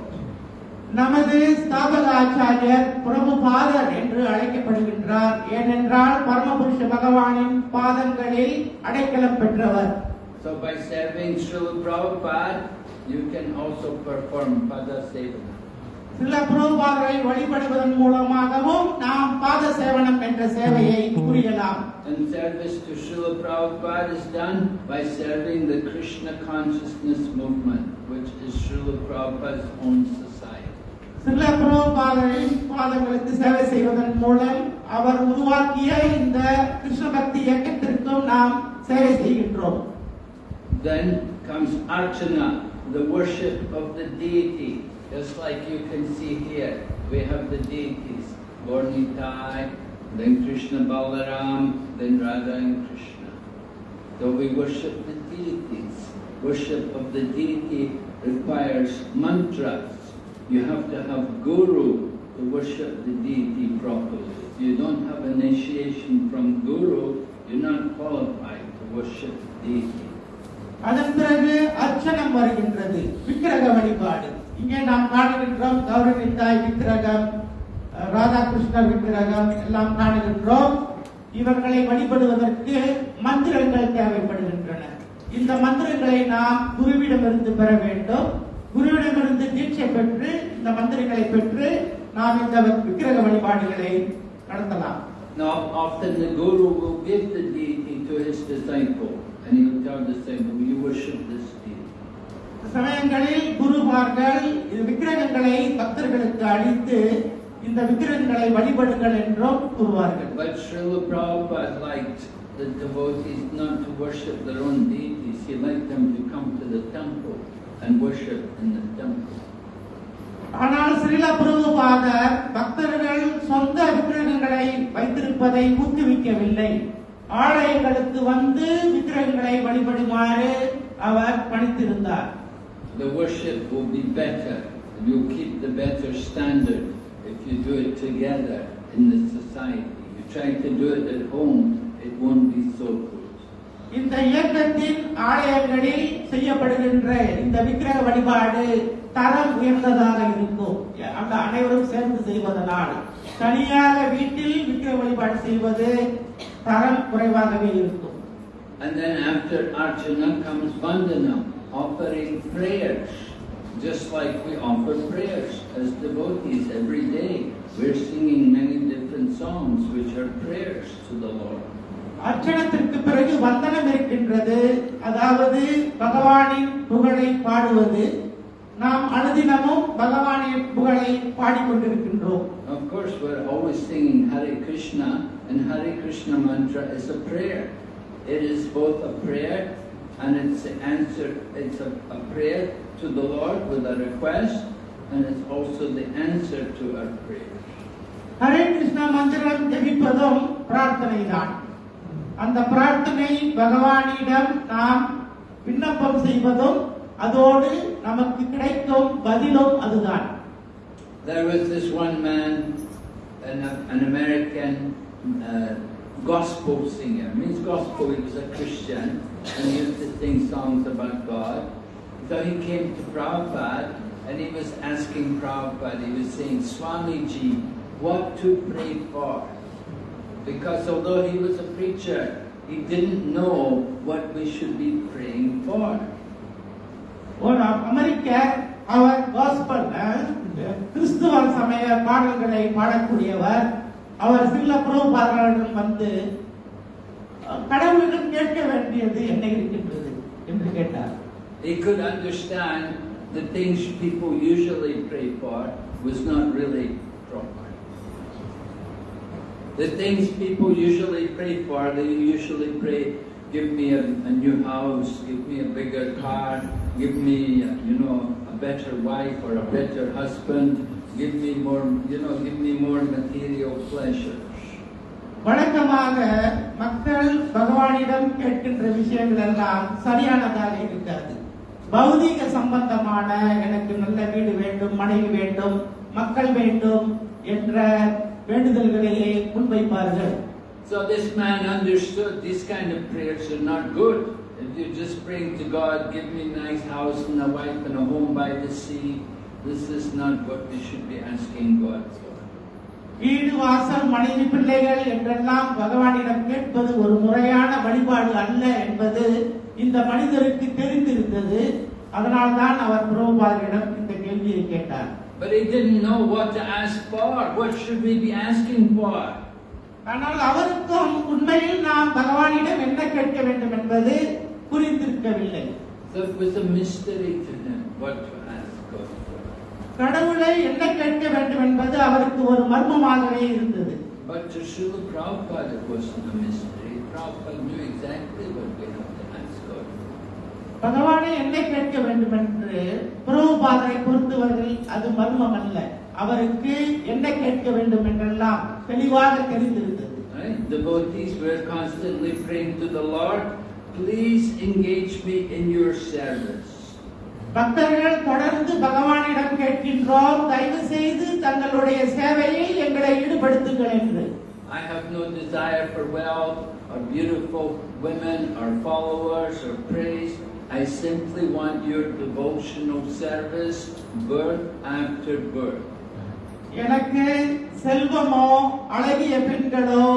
நமது ஸ்தாபக ஆச்சாரியர் பிரபுபாதர் என்று அழைக்கப்படுகின்றார். ஏனென்றால் பரமபுருஷ பகவானின் பாதங்களில் அடைக்கலம் பெற்றவர். So by serving Srila Prabhupada, you can also perform Pada Sevana. சில பிரபுபாதரை வழிபடுவதன் மூலமாகவும் நாம் பாத சேவனம் என்ற சேவையை புரியலாம் And service to Srila Prabhupada is done by serving the Krishna consciousness movement, which is Srila Prabhupada's own society. சில பிரபுபாதரின் பாதங்களுக்கு சேவை செய்வதன் மூலம் அவர் உருவாக்கிய இந்த கிருஷ்ண பக்தி இயக்கத்திற்கும் நாம் சேவை செய்கின்றோம் then comes Archana, the worship of the deity. Just like you can see here, we have the deities, Lord Nitai, then Krishna Balaram, then Radha and Krishna. So we worship the deities. Worship of the deity requires mantras. You have to have guru to worship the deity properly. If you don't have initiation from Guru, you're not qualified to worship the deity. அதன் பிறகு அர்ச்சனம் வருகின்றது விக்கிரக வழிபாடு. இங்கே நாம் காணுகின்றோம் தாய் விக்கிரகம் ராதாகிருஷ்ணர் விக்கிரகம் எல்லாம் காணுகின்றோம். இவர்களை வழிபடுவதற்கு மந்திரங்கள் தேவைப்படுகின்றன. இந்த மந்திரங்களை நாம் குருவிடமிருந்து பெற வேண்டும். குருவிடமிருந்து தீட்சை பெற்று இந்த மந்திரங்களை பெற்று நாம் இந்த விக்கிரக வழிபாடுகளை நடத்தலாம். Now, often the Guru will give the deity to his disciple, the worship this deity. சமயங்களில் குருமார்கள் விக்கிரகங்களை பக்தர்களுக்கு அளித்து இந்த விக்கிரகங்களை வழிபடுங்கள் என்றும் கூறுவார்கள் But Srila Prabhupada liked the devotees not to worship their own deities. He liked them to come to the temple and worship in the temple. ஆனால் ஸ்ரீல பிரபுபாதர் பக்தர்கள் சொந்த விக்கிரகங்களை வைத்திருப்பதை ஊக்குவிக்கவில்லை ஆலயங்களுக்கு வந்து விக்கிரகங்களை வழிபடுமாறு அவர் பணித்திருந்தார் The worship will be better. You'll keep the better standard if you do it together in the society. You try to do it at home, it won't be so good. இந்த இயக்கத்தின் ஆலயங்களில் செய்யப்படுகின்ற இந்த விக்கிரக வழிபாடு தரம் உயர்ந்ததாக இருக்கும் அந்த அனைவரும் சேர்ந்து செய்வதனால் தனியாக வீட்டில் விக்கிரக வழிபாடு செய்வது தரம் குறைவாகவே இருக்கும் And then after Archana comes Vandanam, offering prayers. Just like we offer prayers as devotees every day. We're singing many different songs which are prayers to the Lord. அர்ச்சனத்திற்கு பிறகு வந்தனம் இருக்கின்றது அதாவது பகவானின் புகழை பாடுவது நாம் அனுதினமும் பகவானின் புகழை பாடிக்கொண்டிருக்கின்றோம் Of course, we're always singing Hare Krishna, and Hare Krishna mantra is a prayer. It is both a prayer and it's the answer, it's a, a prayer to the Lord with a request, and it's also the answer to our prayers. Hare Krishna மந்திரம் ஜபிப்பதும் பிரார்த்தனை தான் அந்த பிரார்த்தனை பகவானிடம் நாம் விண்ணப்பம் செய்வதும் அதோடு நமக்கு கிடைக்கும் பதிலும் அதுதான் There was this one man, an, an American uh, gospel singer. Means gospel, he was a Christian and he used to sing songs about God. So he came to Prabhupada and he was asking Prabhupada, he was saying, Swamiji, what to pray for? Because although he was a preacher, he didn't know what we should be praying for. ஒரு அமெரிக்கர் அவர் gospel கிறிஸ்துவ சமய பாடல்களை பாடக்கூடியவர் அவர் சில புரோபாதர்களிடம் வந்து அஹ், கடவுளிடம் கேட்க வேண்டியது என்ன இருக்கின்றது என்று கேட்டார் He could understand the things people usually pray for was not really proper. The things people usually pray for, they usually pray, give me a, a new house, give me a bigger car, give me, uh, you know, a better wife or a better husband, give me more, you know, give me more material pleasures. வழக்கமாக மக்கள் பகவானிடம் கேட்கின்ற விஷயங்கள் எல்லாம் சரியானதாக இருக்காது பௌதீக சம்பந்தமான எனக்கு நல்ல வீடு வேண்டும் மனைவி வேண்டும் மக்கள் வேண்டும் என்ற வேண்டுதல்களையே முன்வைப்பார்கள் So this man understood these kind of prayers are not good. If you just praying to God, give me a nice house and a wife and a home by the sea, this is not what we should be asking God for. வீடு வாசல் மனைவி பிள்ளைகள் என்றெல்லாம் பகவானிடம் கேட்பது ஒரு முறையான வழிபாடு அல்ல என்பது இந்த மனிதருக்கு தெரிந்திருந்தது அதனால்தான் அவர் புரோபாதரிடம் இந்த கேள்வியை கேட்டார் But he didn't know what to ask for. What should we be asking for? ஆனால் அவருக்கும் உண்மையில் நாம் பகவானிடம் என்ன கேட்க வேண்டும் என்பது புரிந்திருக்கவில்லை So it was a mystery to him what to. கடவுளை என்ன கேட்க வேண்டும் என்பது அவருக்கு ஒரு மர்மமாகவே இருந்தது But to Srila Prabhupada it wasn't a mystery. Prabhupada knew exactly what we have to ask God for. பகவானை என்ன கேட்க வேண்டும் என்று பிரபுபாதரை பொறுத்தவரையில் அது மர்மம் அல்ல அவருக்கு என்ன கேட்க வேண்டும் என்றெல்லாம் தெளிவாக தெரிந்திருந்தது Right? Devotees were constantly praying to the Lord, please engage me in your service. பக்தர்கள் தொடர்ந்து பகவானிடம் கேட்கின்றோம் தயவு செய்து தங்களுடைய சேவையில் எங்களை ஈடுபடுத்துங்கள் என்று I have no desire for wealth or beautiful women or followers or praise. I simply want your devotional service, birth after birth. எனக்கு செல்வமோ அழகிய பெண்களோ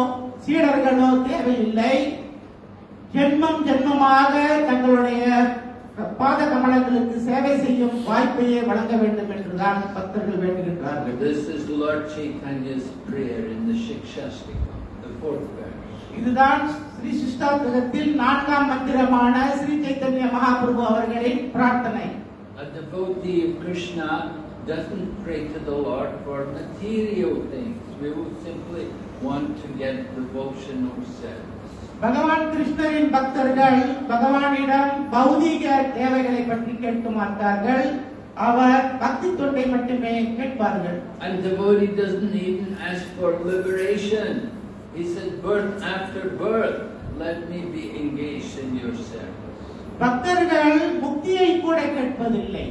சீடர்களோ தேவையில்லை ஜென்மம் ஜென்மமாக தங்களுடைய பாத கமலங்களுக்கு சேவை செய்யும் வாய்ப்பையே வழங்க வேண்டும் என்றுதான் பக்தர்கள் வேண்டுகின்றார்கள் This is Lord Chaitanya's prayer in the Shikshastikam, the fourth verse. இதுதான் ஸ்ரீ சிஷ்டாந்தகத்தில் நான்காம் மந்திரமான ஸ்ரீ சைத்தன்ய மகாபிரபு அவர்களின் பிரார்த்தனை A devotee of Krishna doesn't pray to the Lord for material things. We will simply want to get devotional service. பகவான் கிருஷ்ணரின் பக்தர்கள் பகவானிடம் பௌதீக தேவைகளை பற்றி கேட்க மாட்டார்கள் அவர் பக்தி தொண்டை மட்டுமே கேட்பார்கள் And devotee doesn't even ask for liberation. He said, birth after birth, let me be engaged in your service. பக்தர்கள் முக்தியை கூட கேட்பதில்லை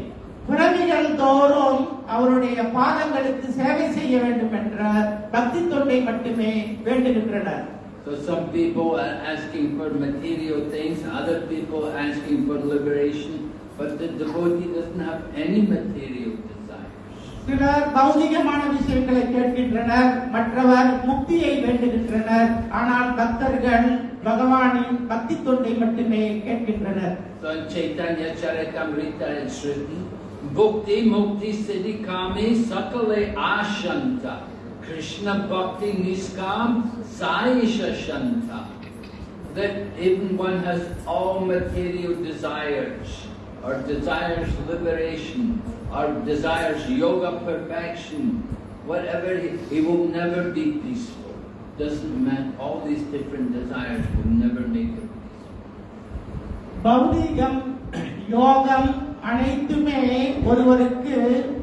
பிறவிகள் தோறும் அவருடைய பாதங்களுக்கு சேவை செய்ய வேண்டும் என்ற பக்தி தொண்டை மட்டுமே வேண்டுகின்றனர் So some people are asking for material things, other people are asking for liberation, but the devotee doesn't have any material desires. சிலர் பௌதிகமான விஷயங்களை கேட்கின்றனர் மற்றவர் முக்தியை வேண்டுகின்றனர் ஆனால் பக்தர்கள் பகவானின் பக்தி தொண்டை மட்டுமே கேட்கின்றனர் So in Chaitanya Charitamrita it's written, Bhukti Mukti Siddhi Kami Sakale Ashanta Krishna Bhakti Niskam Saisha Shanta That even one has all material desires or desires liberation or desires yoga perfection, whatever, he, he will never be peaceful. Doesn't matter, all these different desires will never make him peaceful. பௌதீகம் யோகம் அனைத்துமே ஒருவருக்கு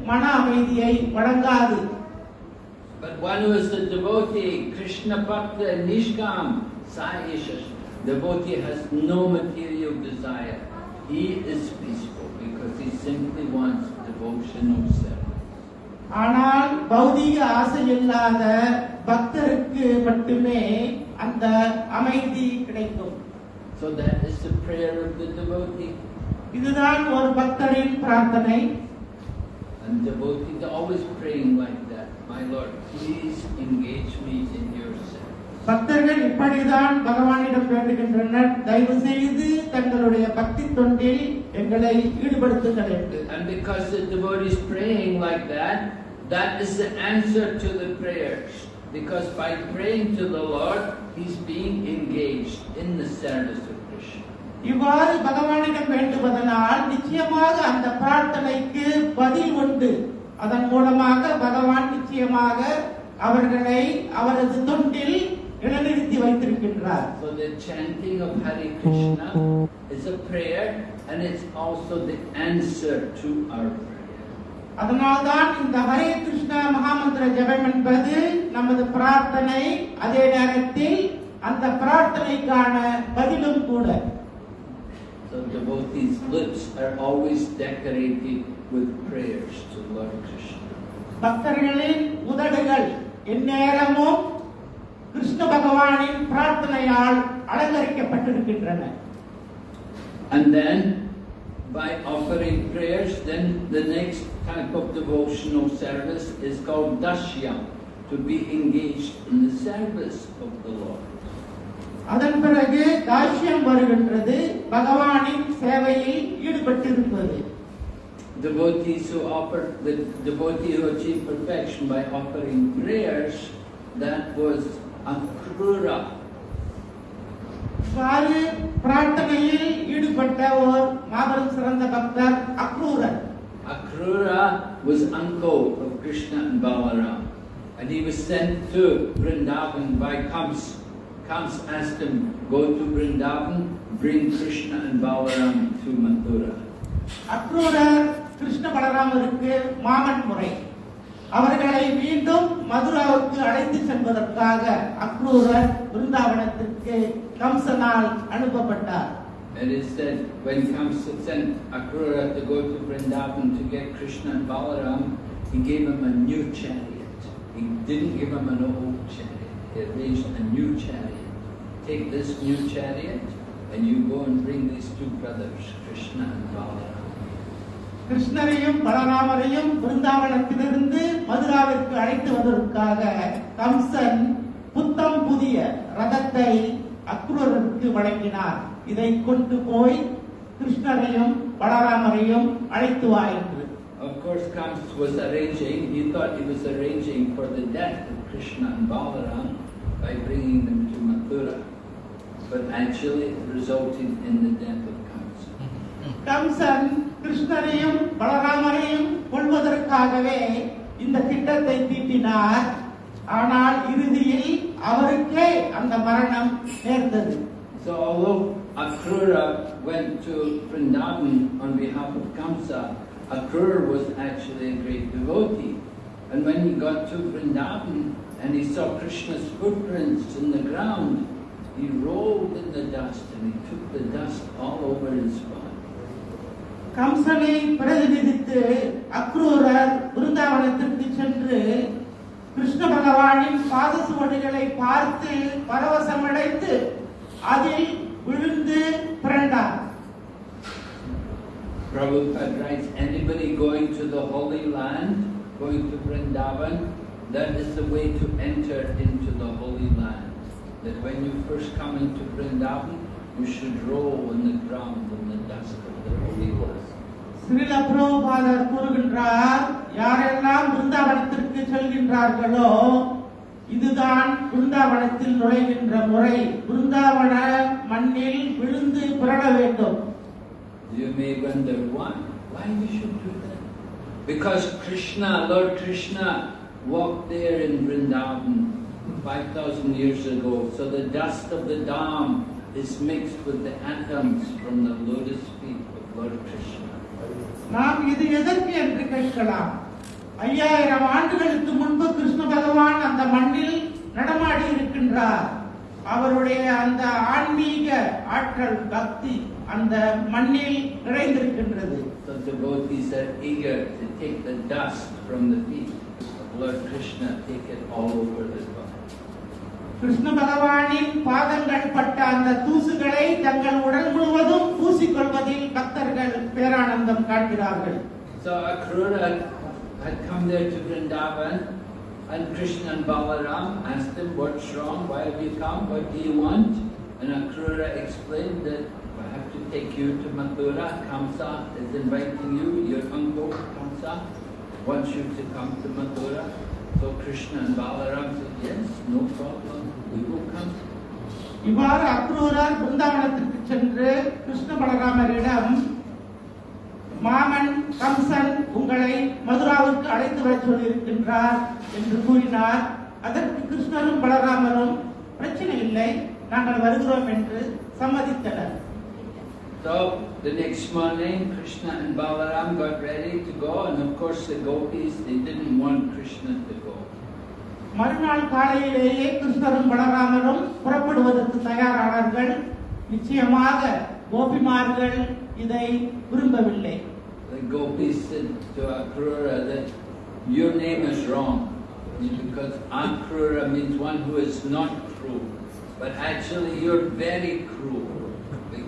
மன அமைதியை வழங்காது But one who is a devotee, Krishna Bhakta Nishkam, Saishash, devotee has no material desire. He is peaceful because he simply wants devotional service. ஆனால் பௌதீக ஆசை இல்லாத பக்தருக்கு மட்டுமே அந்த அமைதி கிடைக்கும் So that is the prayer of the devotee. இதுதான் ஒரு பக்தரின் பிரார்த்தனை And devotees are always praying like பக்தர்கள் இப்படிதான் பகவானிடம் வேண்டுகின்றனர் தயவு செய்து தங்களுடைய பக்தி தொண்டில் எங்களை ஈடுபடுத்துங்கள் என்று And because the devotee is praying like that, that is the answer to the prayers. Because by praying to the Lord, he's being engaged in the service of Krishna. இவ்வாறு பகவானிடம் வேண்டுவதனால் நிச்சயமாக அந்த பிரார்த்தனைக்கு பதில் உண்டு அதன் மூலமாக பகவான் நிச்சயமாக அவர்களை அவரது தொண்டில் இடைநிறுத்தி வைத்திருக்கின்றார் So the chanting of Hare Krishna is a prayer and it's also the answer to our prayer. அதனால்தான் இந்த ஹரே கிருஷ்ண மகாமந்திர ஜெபம் என்பது நமது பிரார்த்தனை அதே நேரத்தில் அந்த பிரார்த்தனைக்கான பதிலும் கூட So devotees' lips are always decorated with prayers to Lord Krishna. பக்தர்களின் உதடுகள் எந்நேரமும் கிருஷ்ண பகவானின் பிரார்த்தனையால் அலங்கரிக்கப்பட்டிருக்கின்றன And then, by offering prayers, then the next type of devotional service is called dashyam, to be engaged in the service of the Lord. அதன் பிறகு தாஷ்யம் வருகின்றது பகவானின் சேவையில் ஈடுபட்டிருப்பது Devotees who offer, the devotee who achieve perfection by offering prayers, that was akrura. இவ்வாறு பிரார்த்தனையில் ஈடுபட்ட ஓர் மாபெரும் சிறந்த பக்தர் Akrurar Akrura was uncle of Krishna and Balaram. And he was sent to Vrindavan by Kams. Kams asked him, go to Vrindavan, bring Krishna and Balaram to Mathura. Akrurar Krishna பலராமருக்கு மாமன் முறை அவர்களை மீண்டும் மதுராவுக்கு அழைத்து செல்வதற்காக அக்ரூரர் பிருந்தாவனத்திற்கு கம்சனால் அனுப்பப்பட்டார் And it said when Kamsa sent Akrura to go to Vrindavan to get Krishna and Balaram, he gave him a new chariot. He didn't give him an old chariot. He arranged a new chariot. Take this new chariot and you go and bring these two brothers, Krishna and Balaram. கிருஷ்ணரையும் பலராமரையும் பிருந்தாவனத்திலிருந்து மதுராவிற்கு அழைத்து வந்ததற்காக கம்சன் புத்தம் புதிய ரதத்தை அக்ரூரருக்கு வழங்கினார் இதை கொண்டு போய் கிருஷ்ணரையும் பலராமரையும் அழைத்து வா என்று Of course, Kamsa was arranging, he thought he was arranging for the death of Krishna and Balaram by bringing them to Mathura. But actually it resulted in the death of Kamsa. Kamsan கிருஷ்ணரையும் பலராமரையும் கொள்வதற்காகவே இந்த திட்டத்தை தீட்டினார் ஆனால் இறுதியில் அவருக்கே அந்த மரணம் நேர்ந்தது So although Akrura went to Vrindavan on behalf of Kamsa, Akrura was actually a great devotee. And when he got to Vrindavan and he saw Krishna's footprints in the ground, he rolled in the dust and he took the dust all over his body. கம்சனை பிரதிநிதித்து அக்ரூரர் பிருந்தாவனத்திற்கு சென்று கிருஷ்ண பகவானின் பாத சுவடுகளை பார்த்து பரவசமடைந்து அதில் விழுந்து பிறண்டார் Prabhupada writes, anybody going to the Holy Land, going to Vrindavan, that is the way to enter into the Holy Land. That when you first come into Vrindavan, you should roll in the ground in the dust of the Holy Land. Srila பிரபுபாதர் கூறுகின்றார் யாரெல்லாம் பிருந்தாவனத்திற்கு செல்கின்றார்களோ இதுதான் பிருந்தாவனத்தில் நுழைகின்ற முறை பிருந்தாவன மண்ணில் விழுந்து பிறட வேண்டும் You may wonder why. Why we should do that? Because Krishna, Lord Krishna, walked there in Vrindavan 5,000 years ago. So the dust of the dam is mixed with the atoms from the lotus feet of Lord Krishna. நாம் இது எதற்கு என்று கேட்கலாம் ஐயாயிரம் ஆண்டுகளுக்கு முன்பு கிருஷ்ண பகவான் அந்த மண்ணில் நடமாடி இருக்கின்றார் அவருடைய அந்த ஆன்மீக ஆற்றல் பக்தி அந்த மண்ணில் நிறைந்திருக்கின்றது So devotees are eager to take the dust from the feet of Lord Krishna, take it all over the body. Krishna பகவானின் பாதங்கள் பட்ட அந்த தூசுகளை தங்கள் உடல் முழுவதும் பூசிக்கொள்வதில் பக்தர்கள் பேரானந்தம் காண்கிறார்கள் So Akrura had come there to Vrindavan and Krishna and Balaram asked him, what's wrong, why have you come, what do you want? And Akrura explained that I have to take you to Mathura, Kamsa is inviting you, your uncle Kamsa Wants you to come to Mathura. So Krishna and Balaram said, yes, no problem, we will come. இவ்வாறு அக்ரூரர் பிருந்தாவனத்திற்கு சென்று கிருஷ்ண பலராமரிடம் மாமன் கம்சன் உங்களை மதுராவுக்கு அழைத்து வர சொல்லியிருக்கின்றார் என்று கூறினார் அதற்கு கிருஷ்ணரும் பலராமரும் பிரச்சனை இல்லை நாங்கள் வருகிறோம் என்று சம்மதித்தனர் So the next morning, Krishna and Balaram got ready to go, and of course the gopis, they didn't want Krishna to go. மறுநாள் காலையிலேயே கிருஷ்ணரும் பலராமரும் புறப்படுவதற்கு தயாரானார்கள் நிச்சயமாக கோபிமார்கள் இதை விரும்பவில்லை The gopis said to Akrura that your name is wrong, because Akrura means one who is not cruel. But actually you're very cruel,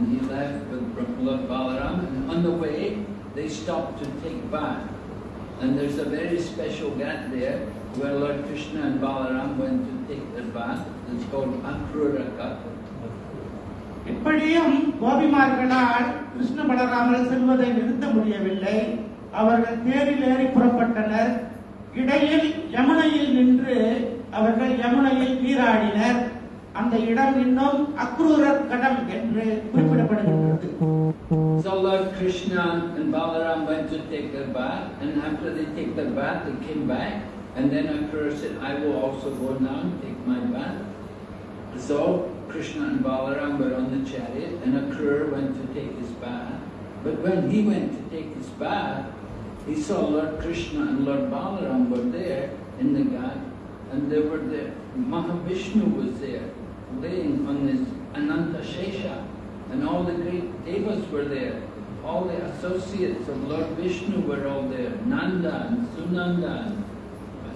and he left with Lord Balaram, and on the way, they stopped to take bath. And there's a very special ghat there, where Lord Krishna and Balaram went to take their bath, it's called Akrura Ghat. இப்படியும் கோபிமார்களால் கிருஷ்ண பலராமர் செல்வதை நிறுத்த முடியவில்லை அவர்கள் தேரில் ஏறி புறப்பட்டனர் இடையில் யமுனையில் நின்று அவர்கள் யமுனையில் நீராடினர் அந்த இடம் இன்னும் அக்ரூரர் கடம் என்று குறிப்பிடப்படுகின்றது So Lord Krishna and Balaram went to take their bath, and after they take their bath, they came back, and then Akrura said, I will also go now and take my bath. So Krishna and Balaram were on the chariot, and Akrura went to take his bath. But when he went to take his bath, he saw Lord Krishna and Lord Balaram were there in the ghat, and they were there. Mahavishnu was there, laying on his Ananta Shesha, and all the great devas were there. All the associates of Lord Vishnu were all there. Nanda and Sunanda and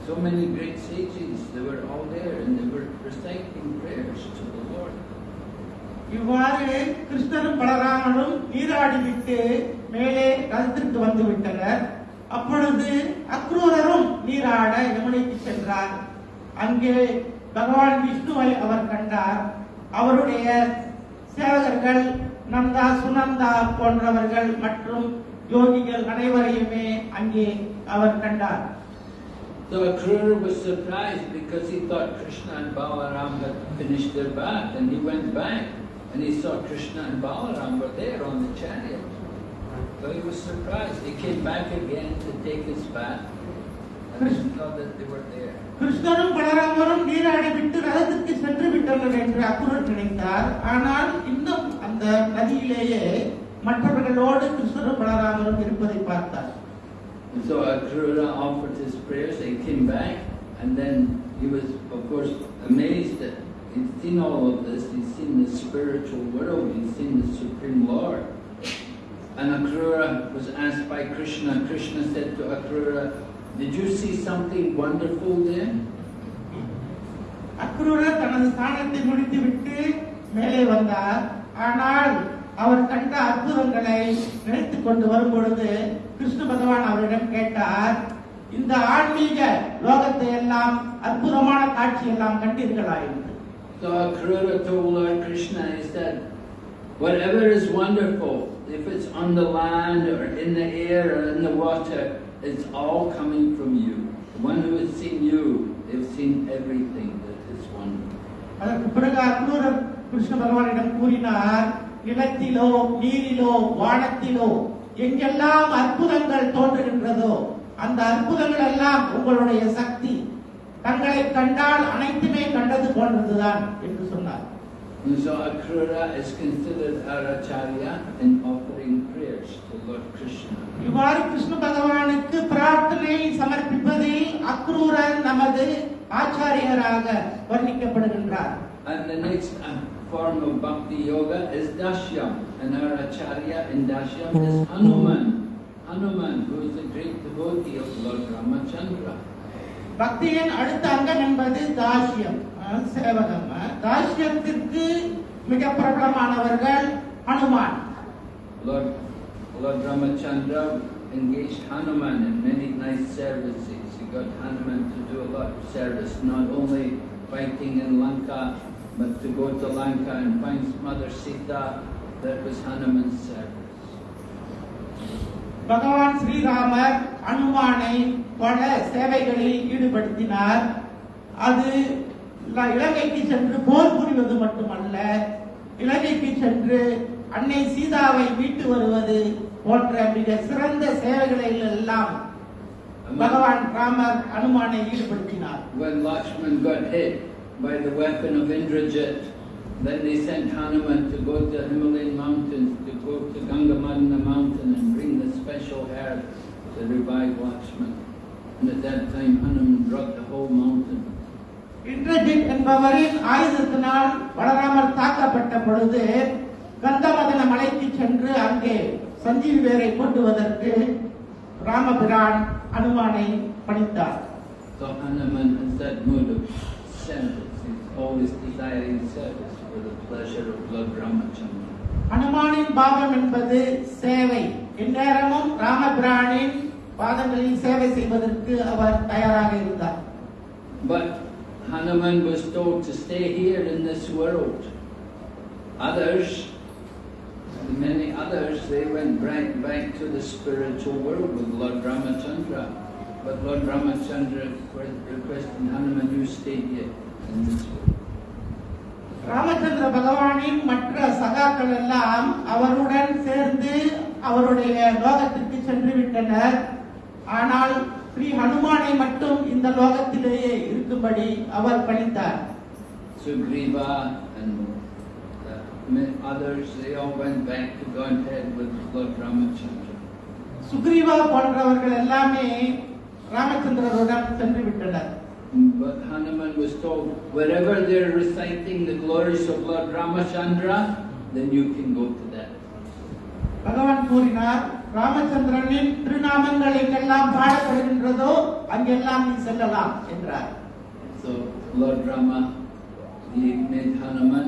so many great sages, they were all there and they were reciting prayers to the Lord. இவ்வாறு கிருஷ்ணரும் பலராமனும் நீராடி விட்டு மேலே ரதத்திற்கு வந்து விட்டனர் அப்பொழுது அக்ரூரரும் நீராட யமுனைக்கு சென்றார் அங்கே பகவான் விஷ்ணுவை அவர் கண்டார் அவருடைய சேவகர்கள் நந்தா சுனந்தா போன்றவர்கள் மற்றும் யோகிகள் அனைவரையுமே அங்கே அவர் கண்டார் So Akrura was surprised because he thought Krishna and Balaram had finished their bath and he went back and he saw Krishna and Balaram were there on the chariot. So he was surprised. He came back again to take his bath and he saw that they were there. கிருஷ்ணரும் பலராமரும் நீராடி விட்டு ரதத்திற்கு சென்று விட்டனர் என்று அக்குரர் நினைத்தார் ஆனால் இன்னும் அந்த நதியிலேயே மற்றவர்களோடு கிருஷ்ணரும் பலராமரும் இருப்பதை பார்த்தார் And so Akrura offered his prayers, he came back, and then he was, of course, amazed that he'd seen all of this, he'd seen the spiritual world, he'd seen the Supreme Lord. And Akrura was asked by Krishna, Krishna said to Akrura, Did you see something wonderful there? Akrurar தனது ஸ்தானத்தை முடித்துவிட்டு மேலே வந்தார் ஆனால் அவர் கண்ட அற்புதங்களை நினைத்துக் கொண்டு வரும் பொழுது கிருஷ்ண பகவான் அவரிடம் கேட்டார் இந்த ஆன்மீக லோகத்தை எல்லாம் அற்புதமான காட்சி எல்லாம் கண்டீர்களா என்று So Akrura told Lord Krishna, he said, whatever is wonderful, if it's on the land or in the air or in the water, it's all coming from you. The one who has seen you, they've seen everything that is wonderful. அதற்கு பிறகு அக்ரூரர் கிருஷ்ண பகவானிடம் கூறினார் நிலத்திலோ நீரிலோ வானத்திலோ எங்கெல்லாம் அற்புதங்கள் தோன்றுகின்றதோ அந்த அற்புதங்கள் எல்லாம் உங்களுடைய சக்தி தங்களை கண்டால் அனைத்துமே கண்டது போன்றதுதான் என்று சொன்னார் And so Akrura is considered our acharya in offering prayers to Lord Krishna. இவ்வாறு கிருஷ்ண பகவானுக்கு பிரார்த்தனை சமர்ப்பிப்பதில் அக்ரூரர் நமது ஆச்சாரியராக வர்ணிக்கப்படுகின்றார் And the next uh, form of bhakti yoga is dashyam. And our acharya in dashyam is Hanuman. Hanuman, who is a great devotee of Lord Ramachandra. பக்தியின் அடுத்த அங்கம் என்பது தாஷ்யம் அஹ், சேவகம் அஹ், தாஷ்யத்திற்கு மிக பிரபலமானவர்கள் Hanuman Lord, Lord Ramachandra engaged Hanuman in many nice services. He got Hanuman to do a lot of service, not only fighting in Lanka, but to go to Lanka and find Mother Sita. That was Hanuman's service. பகவான் ஸ்ரீராமர் அனுமானை பல சேவைகளில் ஈடுபடுத்தினார் அது இலங்கைக்கு சென்று போர் புரிவது மட்டுமல்ல இலங்கைக்கு சென்று அன்னை சீதாவை மீட்டு வருவது போன்ற மிக சிறந்த சேவைகளில் எல்லாம் பகவான் Ramar அனுமானை ஈடுபடுத்தினார் When Lakshman got hit by the weapon of Indrajit, then they sent Hanuman to go to Himalayan mountains, to go to Gangamadana mountain and bring the special herb to revive Lakshman. And at that time Hanuman brought the whole mountain. Indrajit என்பவரின் ஆயுதத்தினால் பலராமர் தாக்கப்பட்ட பொழுது கந்தமதன மலைக்கு சென்று அங்கே சஞ்சீவி வேரை கொண்டுவதற்கு ராமபிரான் அனுமானை பணித்தார் So Hanuman has that mood of service. He's always desiring service for the pleasure of Lord Ramachandra. அனுமானின் பாவம் என்பது சேவை எந்நேரமும் ராமபிரானின் பாதங்களில் சேவை செய்வதற்கு அவர் தயாராக இருந்தார் But Hanuman was told to stay here in this world. Others, many others, they went right back to the spiritual world with Lord Ramachandra. But Lord Ramachandra requested Hanuman, you stay here in this world. ஹனுமானின் மற்ற சகாக்கள் எல்லாம் அவருடன் சேர்ந்து அவருடைய லோகத்திற்கு சென்று விட்டனர் ஆனால் ஸ்ரீ ஹனுமானை மட்டும் இந்த லோகத்திலேயே இருக்கும்படி அவர் பணித்தார் Sugriva and uh, others, they all went back to Godhead with Lord Ramachandra. Sugriva போன்றவர்கள் எல்லாமே ராமச்சந்திரருடன் சென்று விட்டனர் But Hanuman was told, wherever they're reciting the glories of Lord Ramachandra, then you can go to that. பகவான் கூறினார் ராமச்சந்திரனின் திருநாமங்கள் எங்கெல்லாம் பாடப்படுகின்றதோ அங்கெல்லாம் நீ செல்லலாம் என்றார் So Lord Rama, he made Hanuman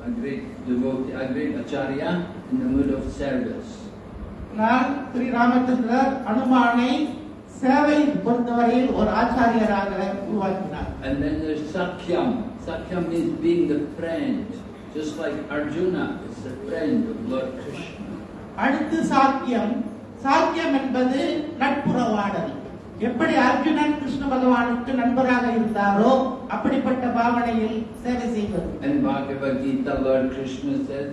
a great devotee, a great acharya in the mood of service. நான் ஸ்ரீ ராமச்சந்திரர் அனுமானை சேவை பொறுத்தவரையில் ஒரு ஆச்சாரியராக உருவாக்கினார் And then there's Sakyam. Sakyam means being the friend, just like Arjuna is the friend of Lord Krishna. அடுத்து சாக்கியம் சாக்கியம் என்பது நட்புறவாடல் எப்படி அர்ஜுனன் கிருஷ்ண பகவானுக்கு நண்பராக இருந்தாரோ அப்படிப்பட்ட பாவனையில் சேவை செய்வது In Bhagavad Gita, Lord Krishna says,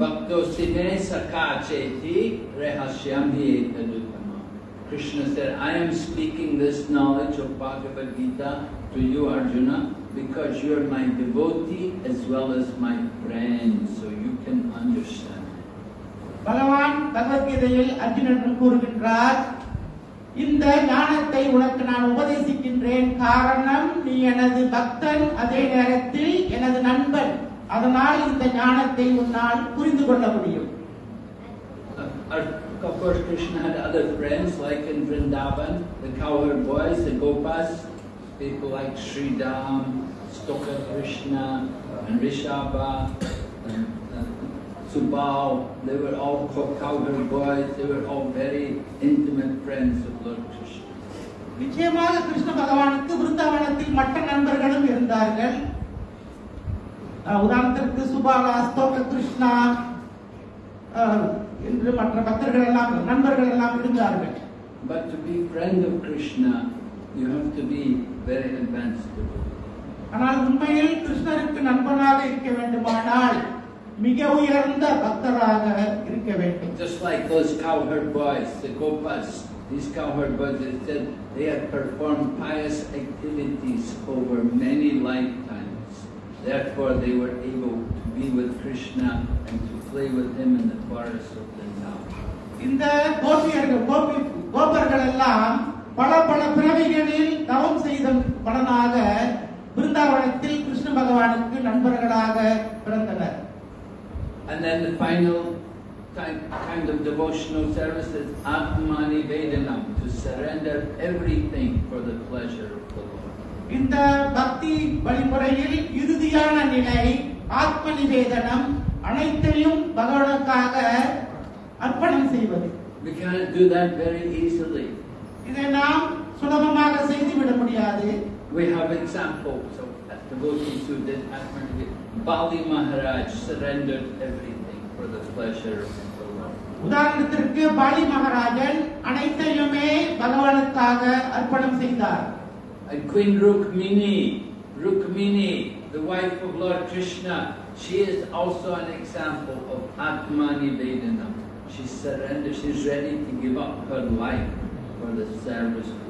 Bhakto sine sakha cheti rehasyam hi etadutama. Krishna said, I am speaking this knowledge of Bhagavad Gita to you, Arjuna, because you are my devotee as well as my friend, so you can understand. பகவான் பகவத்கீதையில் அர்ஜுனன் கூறுகின்றார் இந்த ஞானத்தை உனக்கு நான் உபதேசிக்கின்றேன் காரணம் நீ எனது பக்தன் அதே நேரத்தில் எனது நண்பன் அதனால் இந்த ஞானத்தை உன்னால் புரிந்து கொள்ள முடியும் Of course, Krishna had other friends, like in Vrindavan, the cowherd boys, the Gopas, people like Sri Dam, Stoka Krishna, and Rishabha, and, uh, Subal. They were all co- cowherd boys. They were all very intimate friends of Lord Krishna. நிச்சயமாக கிருஷ்ண பகவானுக்கு விருந்தாவனத்தில் மற்ற நண்பர்களும் இருந்தார்கள் அஹ் உதாரணத்திற்கு சுபாலா ஸ்தோக கிருஷ்ணா அஹ், என்று மற்ற பக்தர்கள் எல்லாம் நண்பர்கள் எல்லாம் இருந்தார்கள் But to be friend of Krishna, you have to be very advanced devotee. ஆனால் உண்மையில் கிருஷ்ணருக்கு நண்பனாக இருக்க வேண்டுமானால் மிக உயர்ந்த பக்தராக இருக்க வேண்டும் Just like those cowherd boys, the Gopas, these cowherd boys, they said they had performed pious activities over many lifetimes. Therefore, they were able to be with Krishna and to play with him in the forest of Vrindavan. இந்த கோபியர்கள் கோபி கோபர்கள் எல்லாம் பல பல பிறவிகளில் தவம் செய்த பலனாக பிருந்தாவனத்தில் கிருஷ்ண பகவானுக்கு நண்பர்களாக பிறந்தனர் And then the final type, kind of devotional service is Atmani Vedanam, to surrender everything for the pleasure of the Lord. இந்த பக்தி வழிமுறையில் இறுதியான நிலை ஆத்ம நிவேதனம் அனைத்தையும் பகவானுக்காக அர்ப்பணம் செய்வது We cannot do that very easily. இதை நாம் சுலபமாக செய்துவிட முடியாது We have examples of devotees who did Atmani Bali Maharaj surrendered everything for the pleasure of the Lord. உதாரணத்திற்கு பாலி மகாராஜன் அனைத்தையுமே பகவானுக்காக அர்ப்பணம் செய்தார் And Queen Rukmini, Rukmini, the wife of Lord Krishna, she is also an example of Atmani Vedanam. She surrendered, she's ready to give up her life for the service of Krishna.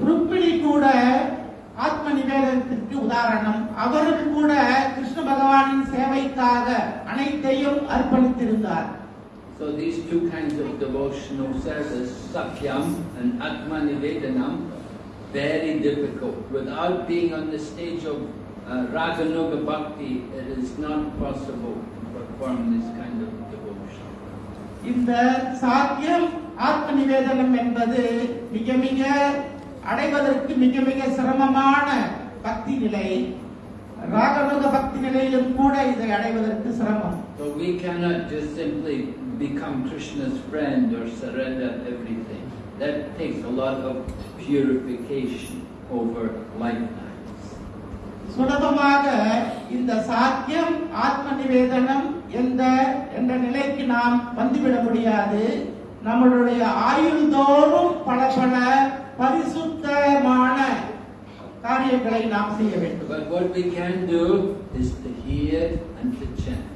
Rukmini கூட ஆத்ம நிவேதனத்திற்கு உதாரணம் அவரும் கூட கிருஷ்ண பகவானின் சேவைக்காக அனைத்தையும் அர்ப்பணித்திருந்தார் So these two kinds of devotional service, Sakyam and Atmanivedanam, very difficult. Without being on the stage of uh, Raganuga Bhakti, it is not possible to perform this kind of devotion. இந்த சாத்தியம் ஆத்ம நிவேதனம் என்பது மிக மிக அடைவதற்கு மிக மிக சிரமமான பக்தி நிலை ராகனுக பக்தி நிலையிலும் கூட இதை அடைவதற்கு சிரமம் So we cannot just simply become Krishna's friend or surrender everything. That takes a lot of purification over lifetimes. சுலபமாக இந்த சாத்தியம் ஆத்ம நிவேதனம் என்ற என்ற நிலைக்கு நாம் வந்துவிட முடியாது நம்மளுடைய ஆயுள் தோறும் பல பல பரிசுத்தமான காரியங்களை நாம் செய்ய வேண்டும் But what we can do is to hear and to chant.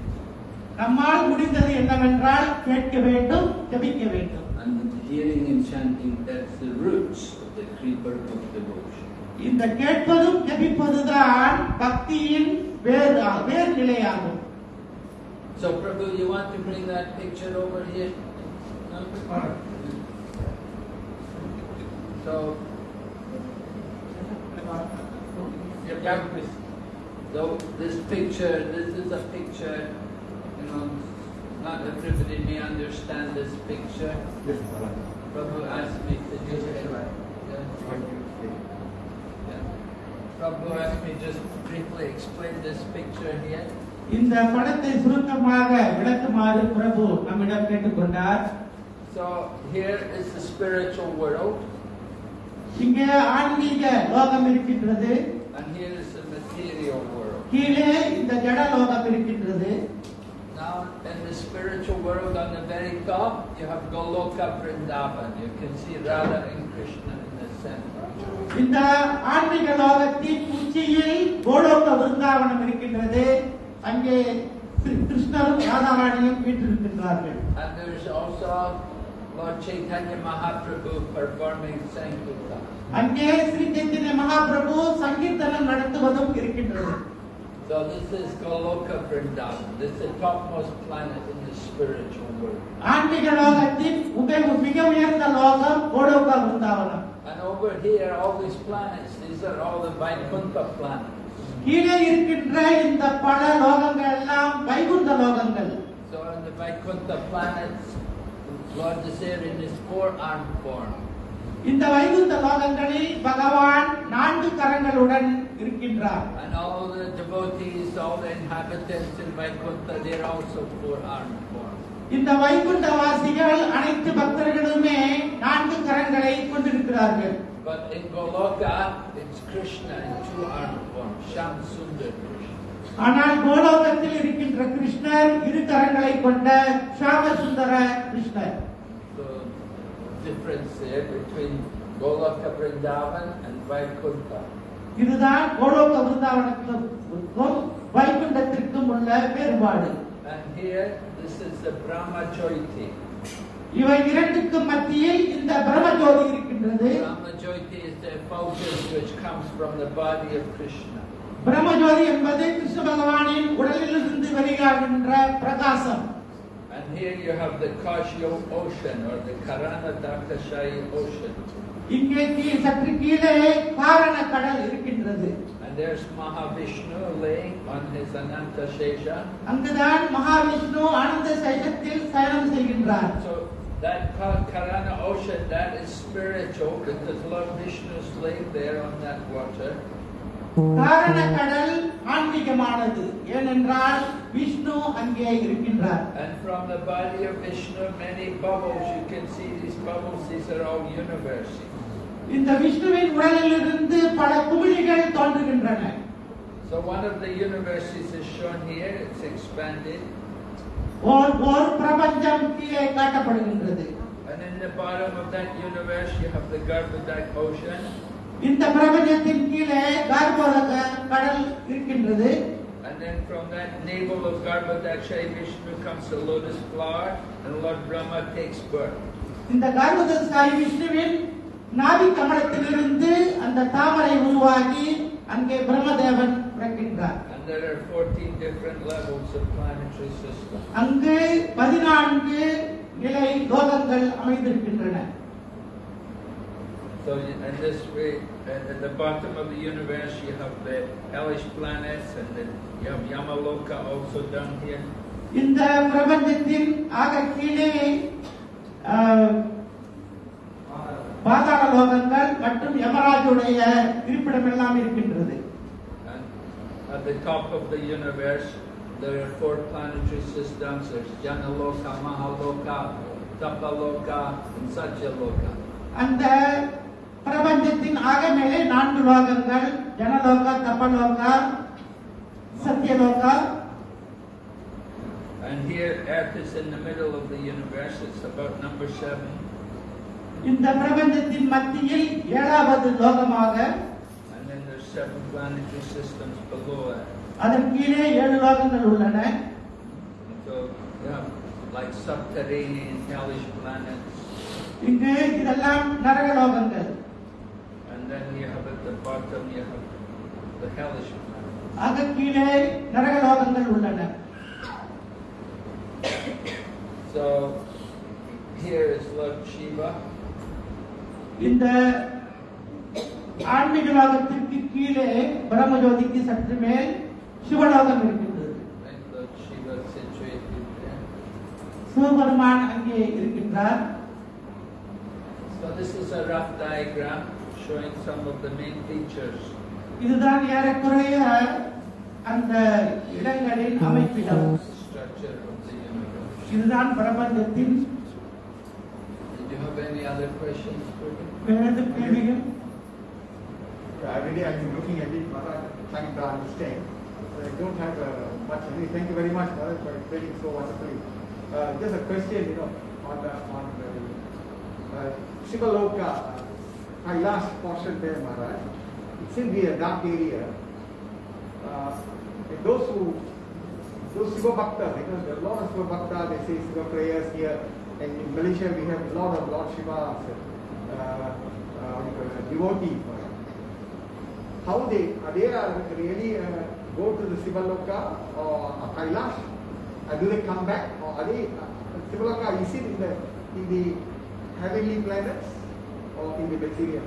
நம்மால் முடிந்தது என்னவென்றால் கேட்க வேண்டும் ஜெபிக்க வேண்டும் And hearing and chanting, that's the roots of the creeper of devotion. இந்த கேட்பதும் ஜெபிப்பதுதான் பக்தியின் வேர் வேர் நிலையாகும் So, Prabhu, you want to bring that picture over here? No? So, yeah, please. So, this picture, this is a picture, you know, not everybody may understand this picture. Prabhu asked me to just. Yeah. Prabhu asked me just briefly explain this picture here. இந்த படத்தை சுருக்கமாக விளக்குமாறு பிரபு நம்மிடம் கேட்டுக்கொண்டார் So here is the spiritual world, இங்கே ஆன்மீக லோகம் இருக்கின்றது and here is the material world. கீழே இந்த ஜட லோகம் இருக்கின்றது Now, in the spiritual world, on the very top, you have Goloka Vrindavan. You can see Radha and Krishna in the center. இந்த ஆன்மீக லோகத்தின் உச்சியில் கோலோக விருந்தாவனம் இருக்கின்றது அங்கே கிரு- கிருஷ்ணரும் ராதாராணியும் வீற்றிருக்கின்றார்கள் And there is also Lord Chaitanya Mahaprabhu performing Sankirtan. அங்கே ஸ்ரீ சைத்தன்ய மகாபிரபு சங்கீர்த்தனம் நடத்துவதும் இருக்கின்றது So this is Goloka Vrindavan. This is the topmost planet in the spiritual world. ஆன்மீக லோகத்தின் உப- மிக உயர்ந்த லோகம் கோலோக விருந்தாவனம் And over here, all these planets, these are all the Vaikuntha planets. கீழே இருக்கின்ற இந்த பல லோகங்கள் எல்லாம் வைகுந்த லோகங்கள் So in the Vaikuntha planets, Lord is there in his four-armed form. இந்த வைகுந்த லோகங்களில் பகவான் நான்கு கரங்களுடன் இருக்கின்றார் And all the devotees, all the inhabitants in Vaikuntha, they're also four-armed form. இந்த வைகுண்ட வாசிகள் அனைத்து பக்தர்களுமே நான்கு கரங்களை கொண்டிருக்கிறார்கள் But in Goloka, it's Krishna in two-armed form, Sham Sundar Krishna. ஆனால் கோலோகத்தில் இருக்கின்ற கிருஷ்ணர் இரு கரங்களை கொண்ட ஷாம சுந்தர கிருஷ்ணர் difference there between Goloka Vrindavan and Vaikuntha. இதுதான் கோலோக விருந்தாவனத்திற்கும் வைகுண்டத்திற்கும் உள்ள வேறுபாடு And here, this is the Brahma Jyoti. இவை இரண்டுக்கும் மத்தியில் இந்த பிரம்மஜோதி இருக்கின்றது Brahma Jyoti is the effulgence which comes from the body of Krishna. Brahmajothi என்பது கிருஷ்ண பகவானின் உடலிலிருந்து வெளியாகின்ற பிரகாசம் here you have the Kashyo ocean or the Karana Dakashayi ocean. இங்கே கீழ் சற்று கீழே காரண கடல் இருக்கின்றது And there's Mahavishnu laying on his Ananta Shesha. அங்குதான் மகாவிஷ்ணு ஆனந்த சைலத்தில் சயனம் செய்கின்றார் So that Ka- Karana ocean, that is spiritual because Lord Vishnu is laying there on that water. காரண கடல் ஆன்மீகமானது ஏனென்றால் விஷ்ணு அங்கே இருக்கின்றார் And from the body of Vishnu, many bubbles, you can see these bubbles, these are all universes. இந்த விஷ்ணுவின் உடலிலிருந்து பல குமிழிகள் தோன்றுகின்றன So one of the universes is shown here, it's expanded. ஓர் ஓர் பிரபஞ்சம் கீழே காட்டப்படுகின்றது And in the bottom of that universe, you have the Garbhodak ocean. இந்த பிரபஞ்சத்தின் கீழே கார்போதக கடல் இருக்கின்றது And then from that navel of Garbhodakshay, Vishnu comes the lotus flower, and Lord Brahma takes birth. இந்த சாய் விஷ்ணுவின் நாவி கமலத்திலிருந்து அந்த தாமரை உருவாகி அங்கே Brahmadevan பிறக்கின்றார் And there are 14 different levels of planetary system. அங்கு பதினான்கு நிலை லோகங்கள் அமைந்திருக்கின்றன So in in this way, at at the bottom of the universe, you have the hellish planets, and then you have Yamaloka also down here. இந்த பிரபஞ்சத்தின் ஆக கீழே ஆஹ், பாதாள லோகங்கள் மற்றும் யமராஜுடைய இருப்பிடம் எல்லாம் இருக்கின்றது And at the top of the universe, there are four planetary systems. There's Janaloka, Mahaloka, Tapaloka, and Satyaloka. அந்த பிரபஞ்சத்தின் ஆக மேலே நான்கு லோகங்கள் ஜனலோகா தபலோகா சத்தியலோகா And here, Earth is in the middle of the universe. It's about number seven. இந்த பிரபஞ்சத்தின் மத்தியில் ஏழாவது லோகமாக And then there's seven planetary systems below it. அதன் கீழே ஏழு லோகங்கள் உள்ளன So you have like subterranean hellish planets, இங்கு இதெல்லாம் நரக லோகங்கள் and then you have at the bottom you have the hellish planets. ஆக கீழே நரக லோகங்கள் உள்ளன So here is Lord Shiva, இந்த ஆன்மீக லோகத்திற்கு கீழே பிரம்மஜோதிக்கு சற்று மேல் சிவலோகம் இருக்கின்றது right? Lord Shiva situated there. Sivaperuman அங்கே இருக்கின்றார் So this is a rough diagram showing some of the main features. இதுதான் ஏறக்குறைய அந்த இடங்களின் அமைப்பிடம் structure of the universe. இதுதான் பிரபஞ்சத்தின் Did you have any other questions for me? வேறு கேள்விகள் Every day I've been looking at it, Maharaj, trying to understand. I don't have uh, much. Anyway, thank you very much, Maharaj, for explaining so wonderfully. Uh, just a question, you know, on the on the uh, Shivaloka, uh, Kailash portion there, Maharaj. It to be a dark area. Uh, and those who those Shiva Bhakta, because there are a lot of Shiva Bhakta, they say Shiva prayers here. And in Malaysia, we have a lot of Lord Shiva uh, uh, devotees. How they are they are really uh, go to the Sivaloka or Kailash? Uh, do they come back or are they uh, Sivaloka? Is it in the in the heavenly planets or in the material?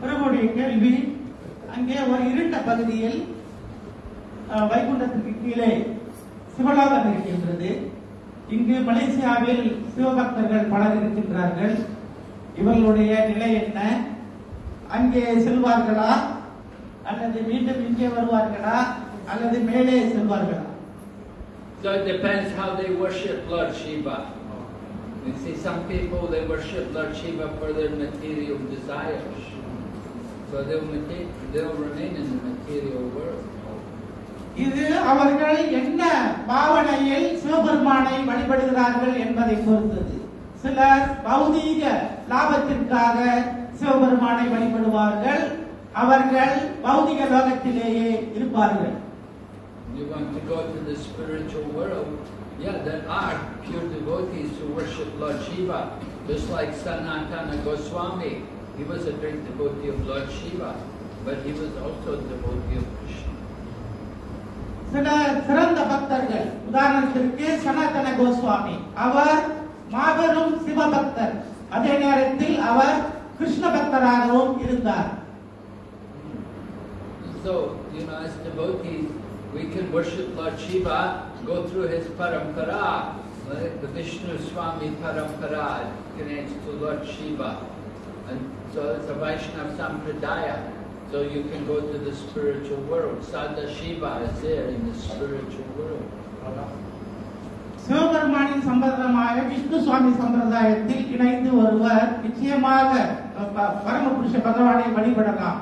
பிரபுடைய கேள்வி அங்கே ஒரு இருண்ட பகுதியில் வைகுண்டத்துக்கு கீழே சிவலோகம் இருக்கின்றது. இங்கு மலேசியாவில் சிவபக்தர்கள் பலர் இருக்கின்றார்கள் இவர்களுடைய நிலை என்ன? அங்கே செல்வார்களா? அல்லது மீண்டும் இங்கே வருவார்களா? அல்லது மேலே செல்வார்களா? So it depends how they worship Lord Shiva. You see, some people they worship Lord Shiva for their material desires. So they'll, mate- they'll remain in the material world. இது அவர்கள் என்ன பாவனையில் சிவபெருமானை வழிபடுகிறார்கள் என்பதை பொறுத்தது சிலர் பௌதீக லாபத்திற்காக சிவபெருமானை வழிபடுவார்கள் அவர்கள் பௌதிக லோகத்திலேயே இருப்பார்கள் You want to go to the spiritual world? Yeah, there are pure devotees who worship Lord Shiva, just like Sanatana Goswami. He was a great devotee of Lord Shiva, but he was also a devotee of Krishna. சில சிறந்த பக்தர்கள் உதாரணத்திற்கு சனாதன கோஸ்வாமி அவர் மாபெரும் சிவபக்தர் அதே நேரத்தில் அவர் கிருஷ்ண பக்தராகவும் இருந்தார் So, you know, as devotees, we can worship Lord Shiva, go through his parampara, like the Vishnu Swami parampara connects to Lord Shiva. And so it's a Vaishnava Sampradaya. So you can go to the spiritual world. Sada Shiva is there in the spiritual world. சிவபெருமானின் சம்பிரதாயமாக விஷ்ணு சுவாமி சம்பிரதாயத்தில் இணைந்து ஒருவர் நிச்சயமாக ப- பரமபுருஷ பகவானை வழிபடலாம்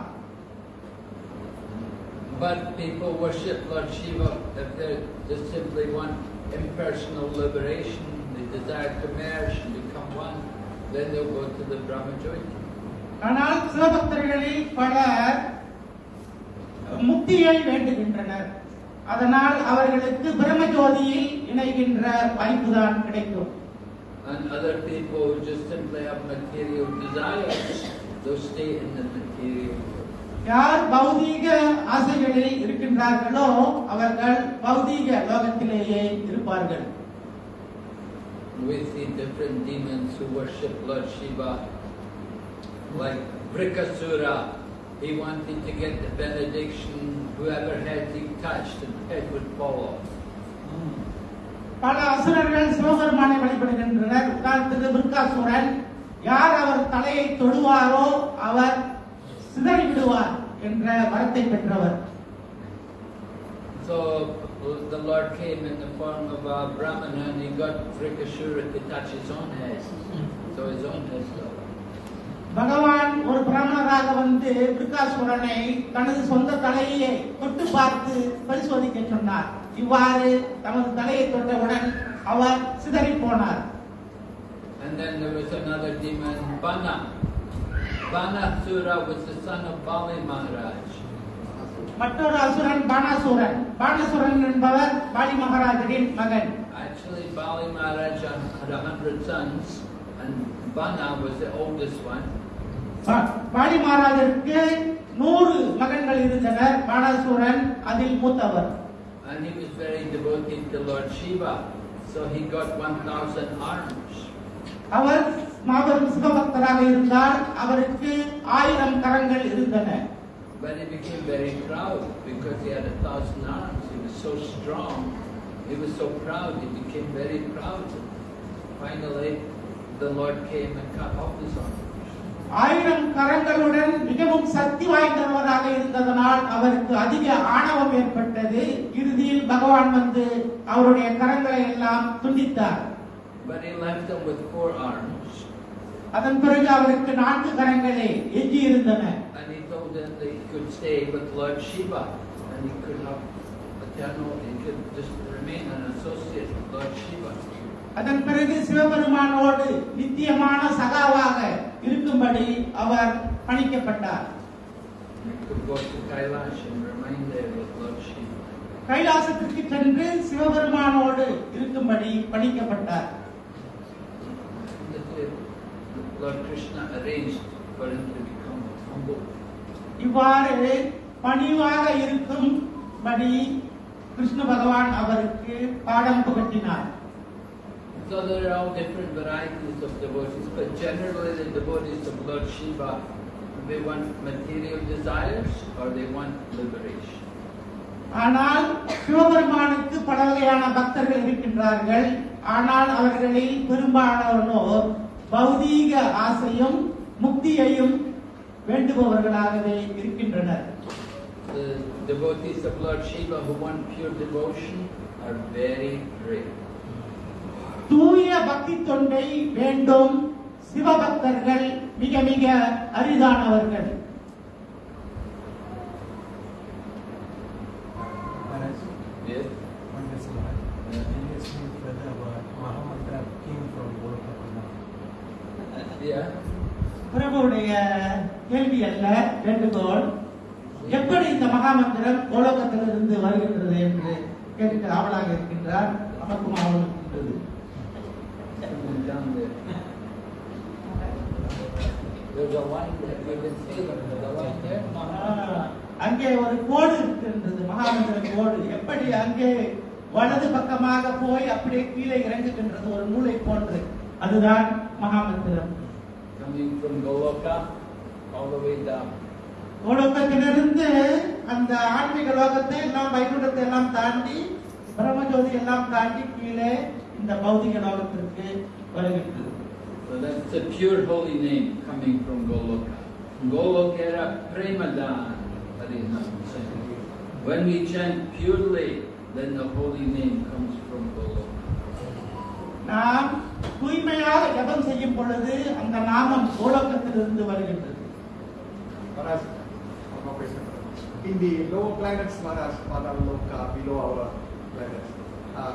But people worship Lord Shiva if they just simply want impersonal liberation, they desire to merge and become one, then they'll go to the Brahmajyoti. ஆனால் சிவபக்தர்களில் பலர் முக்தியை வேண்டுகின்றனர் அதனால் அவர்களுக்கு பிரம்மஜோதியில் இணைகின்ற வாய்ப்புதான் கிடைக்கும் And other people who just simply have material desires, they'll stay in the material world. யார் பௌதீக ஆசைகளில் இருக்கின்றார்களோ அவர்கள் பௌதீக லோகத்திலேயே இருப்பார்கள் We see different demons who worship Lord Shiva, like Brikasura. He wanted to get the benediction, whoever head he touched, the head would fall off. பல அசுரர்கள் சிவபெருமானை வழிபடுகின்றனர் உதாரணத்துக்கு பிருக்காசுரன் யார் அவர் தலையை தொடுவாரோ அவர் சிதறி விடுவார் என்ற வரத்தை பெற்றவர் So the Lord came in the form of a Brahmana and he got Vrikashura to touch his own head. So his own head fell. பகவான் ஒரு பிராமணராக வந்து பிருக்காசுரனை தனது சொந்த தலையை தொட்டு பார்த்து பரிசோதிக்க சொன்னார் இவ்வாறு தமது தலையை தொட்டவுடன் அவர் சிதறி போனார் And then there was another demon, Bana. Banasura was the son of Bali Maharaj. மற்றொரு அசுரன் பானாசுரன் பானாசுரன் என்பவர் பாலி மகாராஜரின் மகன் Actually, Bali Maharaj had a hundred sons, and Bana was the oldest one. பா- பாலி மகாராஜருக்கு நூறு மகன்கள் இருந்தனர் பானாசுரன் அதில் மூத்தவர் And he was very devoted to Lord Shiva, so he got 1,000 arms. அவர் மாபெரும் சிவபக்தராக இருந்தார் அவருக்கு ஆயிரம் கரங்கள் இருந்தன But he became very proud because he had a thousand arms. He was so strong. He was so proud. He became very proud. Finally, the Lord came and cut off his arms. ஆயிரம் கரங்களுடன் மிகவும் சக்தி வாய்ந்தவராக இருந்ததனால் அவருக்கு அதிக ஆணவம் ஏற்பட்டது இறுதியில் பகவான் வந்து அவருடைய கரங்களை எல்லாம் துண்டித்தார் But he left them with four arms. அதன் பிறகு அவருக்கு நான்கு கரங்களே எஞ்சி இருந்தன And he told them that he could stay with Lord Shiva. And he could have eternal, he could just remain an associate with Lord Shiva. அதன் பிறகு சிவபெருமானோடு நித்தியமான சகாவாக இருக்கும்படி அவர் பணிக்கப்பட்டார். கைலாசத்திற்கு சென்று சிவபெருமானோடு இருக்கும்படி பணிக்கப்பட்டார் That the Lord Krishna arranged for him to become humble. இவ்வாறு பணிவாக இருக்கும்படி கிருஷ்ண பகவான் அவருக்கு பாடம் புகட்டினார் So there are all different varieties of devotees, but generally the devotees of Lord Shiva, they want material desires or they want liberation. ஆனால் சிவபெருமானுக்கு பல வகையான பக்தர்கள் இருக்கின்றார்கள் ஆனால் அவர்களில் பெரும்பாலானோர் பௌதீக ஆசையும் முக்தியையும் வேண்டுபவர்களாகவே இருக்கின்றனர் The devotees of Lord Shiva who want pure devotion are very rare. தூய பக்தி தொண்டை வேண்டும் சிவபக்தர்கள் மிக மிக அரிதானவர்கள் Maharaj, Yes? one question, Maharaj. Uh, Can you explain further about Mahamantra came from Golokapuna? Yeah? பிரபுடைய கேள்வி அல்ல வேண்டுகோள் எப்படி இந்த மகாமந்திரம் கோலோகத்திலிருந்து வருகின்றது என்று கேட்க ஆவலாக இருக்கின்றார் நமக்கும் ஆவல் இருக்கின்றது அங்கே ஒரு கோடு இருக்கின்றது மகாமந்திர கோடு. எப்படி அங்கே வலது பக்கமாக போய் அப்படியே கீழே இறங்குகின்றது ஒரு நூலை போன்று. அதுதான் மகாமந்திரம். Coming from Goloka all the way down. கோலோகத்திலிருந்து அந்த ஆன்மீக லோகத்தை எல்லாம் வைகுண்டத்தை எல்லாம் தாண்டி பிரம்மஜோதி எல்லாம் தாண்டி கீழே இந்த பௌதிக லோகத்திற்கு வருகின்றது So that's the pure holy name coming from Goloka. Golokera Premadan. Harinam Sankirtan. When we chant purely, then the holy name comes from Goloka. நாம் தூய்மையாக ஜபம் செய்யும் பொழுது அந்த நாமம் கோலோகத்திலிருந்து வருகின்றது. In the lower planets, Maharaj, Loka, below our planets, uh,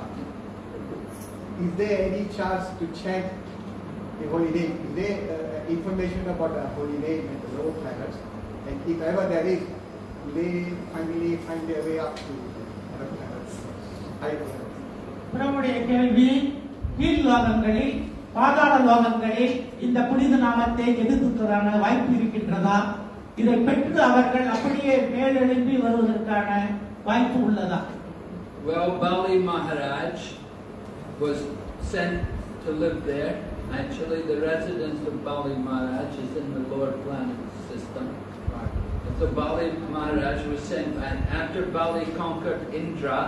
is there any chance to chant the holy name? Is there uh, information about the holy name in the lower planets? And if ever there is, do they finally find their way up to other planets, planets? பிரபுடைய கேள்வி கீழ் லோகங்களில் பாதாள லோகங்களில் இந்த புனித நாமத்தை எதிர்த்துக்கான வாய்ப்பு இருக்கின்றதா இதை பெற்று அவர்கள் அப்படியே மேலெழும்பி வருவதற்கான வாய்ப்பு உள்ளதா Well, Bali Maharaj was sent to live there. Actually, the residence of Bali Maharaj is in the lower planet system. So Bali Maharaj was sent, and after Bali conquered Indra,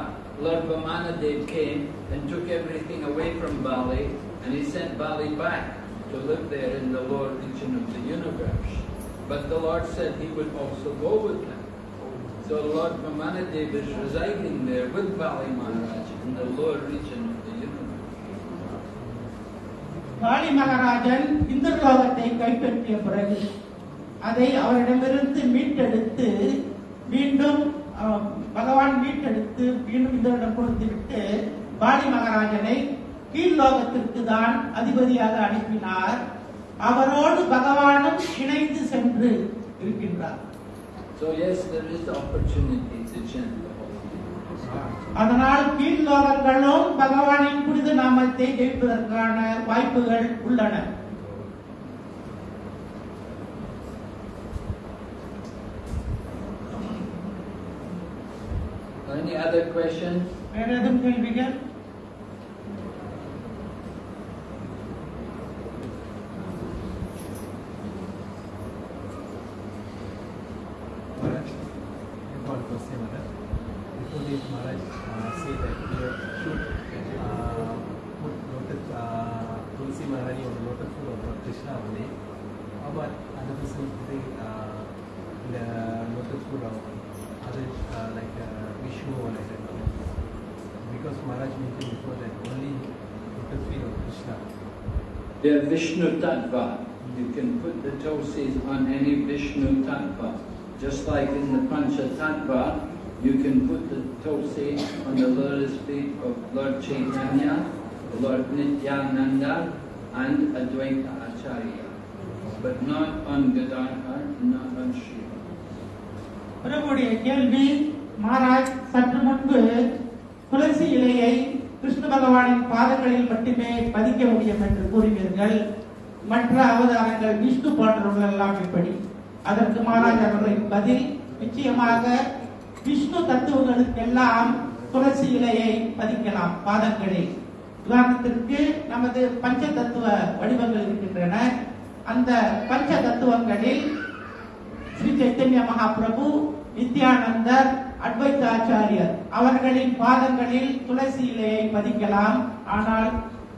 Lord Vamanadev came and took everything away from Bali, and he sent Bali back to live there in the lower region of the universe. But the Lord said he would also go with him. So Lord Vamanadev is residing there with Bali Maharaj in the lower region of the universe. காளி மகாராஜன் இந்த லோகத்தை கைப்பற்றிய பிறகு அதை அவரிடமிருந்து மீட்டெடுத்து மீண்டும் அஹ், பகவான் மீட்டெடுத்து மீண்டும் இந்தரிடம் கொடுத்து விட்டு பாலி மகாராஜனை கீழ் லோகத்திற்கு தான் அதிபதியாக அனுப்பினார். அவரோடு பகவானும் இணைந்து சென்று இருக்கின்றார். So yes, there is the opportunity to chant the Holy Name. அதனால் கீழ்லோகங்களும் பகவானின் புனித நாமத்தை ஜெயிப்பதற்கான வாய்ப்புகள் உள்ளன. Any other questions? Where Adam will begin? They are Vishnu Tattva. You can put the tulsis on any Vishnu Tattva. Just like in the Pancha Tattva, you can put the tulsi on the lotus feet of Lord Chaitanya, Lord Nityananda, and Advaita Acharya. But not on Gadadhar, not on Shiva. பிரபுடைய கேள்வி மகாராஜ் சற்று முன்பு துளசி இலையை கிருஷ்ண பகவானின் பாதங்களில் மட்டுமே பதிக்க முடியும் என்று கூறுவீர்கள். மற்ற அவதாரங்கள் விஷ்ணு போன்றவர்கள் எல்லாம் எப்படி அதற்கு மகாராஜ் அவர்களின் பதில் நிச்சயமாக விஷ்ணு தத்துவங்களுக்கெல்லாம் துளசி இலையை பதிக்கலாம் பாதங்களில் உதாரணத்திற்கு நமது பஞ்ச தத்துவ வடிவங்கள் இருக்கின்றன. அந்த பஞ்ச தத்துவங்களில் ஸ்ரீ சைத்தன்ய மகாபிரபு நித்யானந்தர் அத்வைதாச்சாரியர் அவர்களின் பாதங்களில் துளசி இலையை பதிக்கலாம் ஆனால்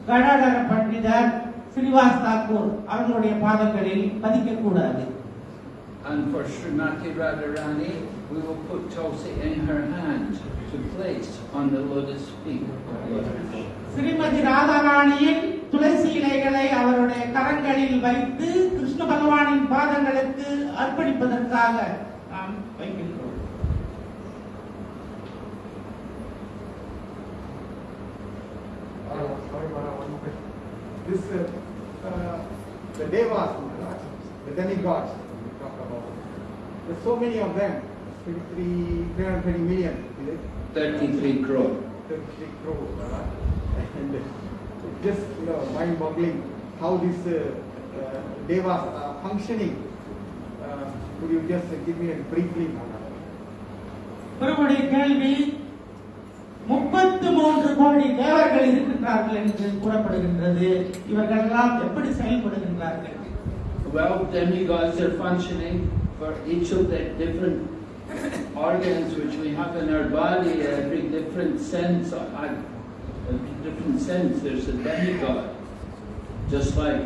கடாடர பண்டிதர் ஸ்ரீவாஸ் தாக்கூர் அவர்களுடைய பாதங்களில் பதிக்க கூடாது And for Srimati Radharani, we will put tulsi in her hand to place on the lotus feet of Lord. Srimathi ராதாராணியின் துளசி இலைகளை அவருடைய கரங்களில் வைத்து கிருஷ்ண பகவானின் பாதங்களுக்கு அர்ப்பணிப்பதற்காக This, uh, uh, the Devas, Maharaj, the demigods we talk about, there's so many of them, 33, 330 million, is it? 33 crore. 33 crore, Maharaj. And it's just, you know, mind-boggling how these uh, uh, Devas are functioning. Uh, could you just give me a briefly, Maharaj? ஒருவருடைய கேள்வி முப்பத்து மூன்று கோடி தேவர்கள் இருக்கின்றார்கள் என்று கூறப்படுகின்றது இவர்கள் எல்லாம் எப்படி செயல்படுகின்றார்கள் Well, demigods are functioning for each of the different organs which we have in our body, every different sense, uh, every different sense, there's a demigod. Just like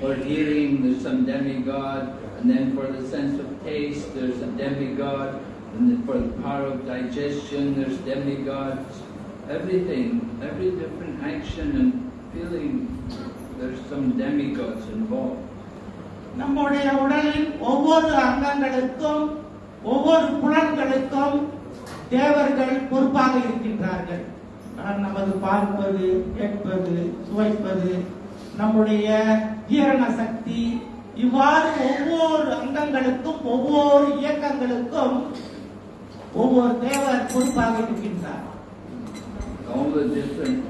for hearing, there's some demigod, and then for the sense of taste, there's a demigod, and then for the power of digestion, there's demigods. Everything, every different action and feeling, there's some demigods involved. நம்முடைய உடலின் ஒவ்வொரு அங்கங்களுக்கும் ஒவ்வொரு புலன்களுக்கும் தேவர்கள் பொறுப்பாக இருக்கின்றார்கள் ஆனால் நமது பார்ப்பது கேட்பது சுவைப்பது நம்முடைய ஜீரண சக்தி இவ்வாறு ஒவ்வொரு அங்கங்களுக்கும் ஒவ்வொரு இயக்கங்களுக்கும் ஒவ்வொரு தேவர் பொறுப்பாக இருக்கின்றார் all the different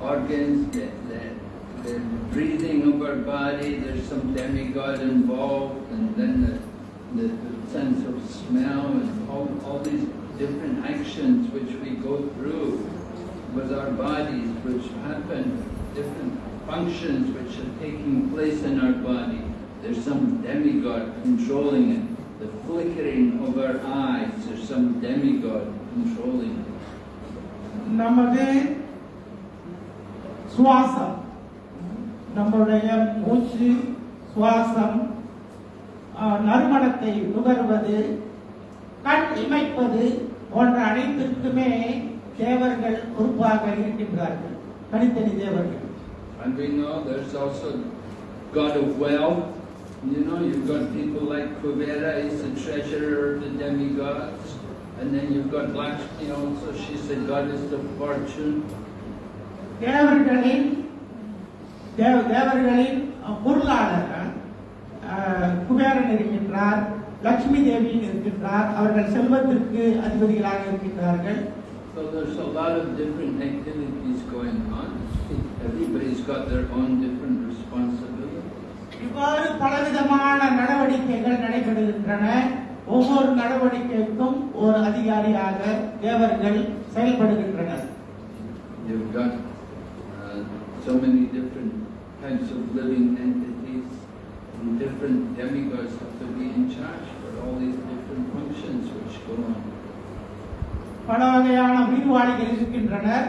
organs, the, the, the breathing of our body, there's some demigod involved, and then the, the, the sense of smell, and all, all these different actions which we go through with our bodies, which happen, different functions which are taking place in our body. There's some demigod controlling it. The flickering of our eyes, there's some demigod controlling it. நமது சுவாசம் நம்முடைய மூச்சு சுவாசம் நறுமணத்தை நுகர்வது கண் இமைப்பது போன்ற அனைத்திற்குமே தேவர்கள் பொறுப்பாக இருக்கின்றார்கள் தனித்தனி தேவர்கள் And we know there's also God of wealth. You know, you've got people like Kuvera, he's the treasurer of the demigods. And then you've got Lakshmi also, she's the goddess of fortune. தேவர்களின் தேவ தேவர்களின் அஹ், பொருளாளர் அஹ், குபேரன் இருக்கின்றார் லட்சுமி தேவியும் இருக்கின்றார் அவர்கள் செல்வத்திற்கு அதிபதிகளாக இருக்கின்றார்கள் So there's a lot of different activities going on. Everybody's got their own different responsibilities. இவ்வாறு பலவிதமான நடவடிக்கைகள் நடைபெறுகின்றன. ஒவ்வொரு நடவடிக்கைக்கும் ஒரு அதிகாரியாக தேவர்கள் செயல்படுகின்றனர். You've got uh, so many different types of living entities, and different demigods have to be in charge for all these different functions which go on. பல வகையான உயிர்வாளிகள் இருக்கின்றனர்.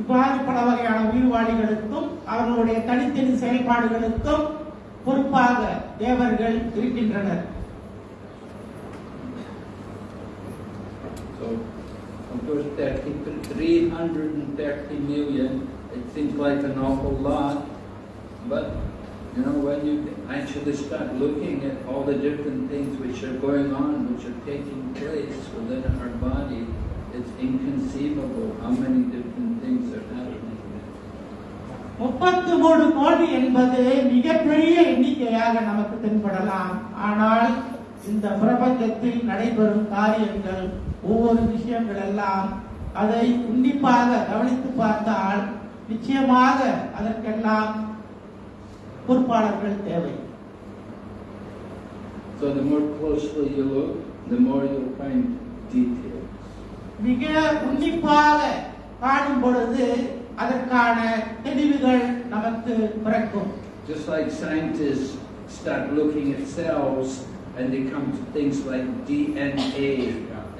இவ்வாறு பல வகையான உயிர்வாளிகளுக்கும் அவர்களுடைய தனித்தனி செயல்பாடுகளுக்கும் பொறுப்பாக தேவர்கள் இருக்கின்றனர் So, of course, 30, 330 million, it seems like an awful lot, but, you know, when you actually start looking at all the different things which are going on, which are taking place within our body, it's inconceivable how many முப்பத்து மூணு கோடி என்பது மிகப்பெரிய எண்ணிக்கையாக நமக்கு தென்படலாம் ஆனால் இந்த பிரபஞ்சத்தில் நடைபெறும் காரியங்கள் ஒவ்வொரு விஷயங்கள் எல்லாம் அதை உன்னிப்பாக கவனித்து பார்த்தால் நிச்சயமாக அதற்கெல்லாம் பொறுப்பாளர்கள் தேவை So the more closely you look, the more you'll find details. மிக உன்னிப்பாக காணும் பொழுது அதற்கான தெளிவுகள் நமக்கு பிறக்கும் Just like scientists start looking at cells and they come to things like DNA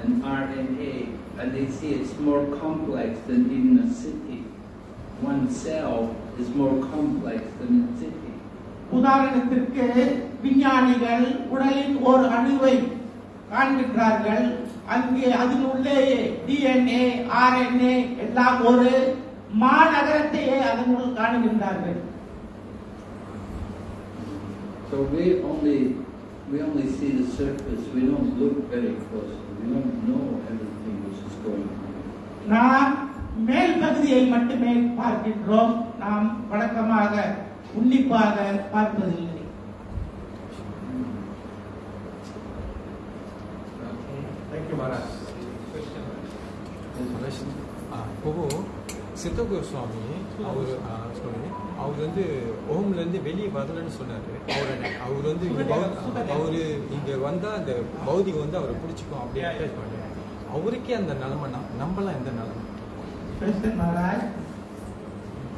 and RNA and they see it's more complex than even a city. One cell is more complex than a city. உதாரணத்திற்கு விஞ்ஞானிகள் உடலின் ஒரு அணுவை காண்கின்றார்கள் அங்கே அதன் உள்ளேயே DNA RNA எல்லாம் ஒரு மாநகரத்தையே அதனுள் காணுகின்றார்கள் So we only we only see the surface. We don't look very closely. We don't know everything which is going on. நாம் மேல் பகுதியை மட்டுமே பார்க்கின்றோம் நாம் வழக்கமாக உன்னிப்பாக பார்ப்பதில்லை Thank you, Maharaj. ஆ, இப்போ சித்தகு சுவாமி அவர் சொல்லி அவர் வந்து ஓம்லேருந்து வெளியே வரலன்னு சொன்னார் அவர் அவர் வந்து அவரு இங்க வந்தா அந்த பௌதிகம் வந்து அவரை பிடிச்சிக்கும் அப்படி அட்டாச் பண்ணாரு அவருக்கே அந்த நிலைமை நம்- நம்மளாம் எந்த நிலைமை.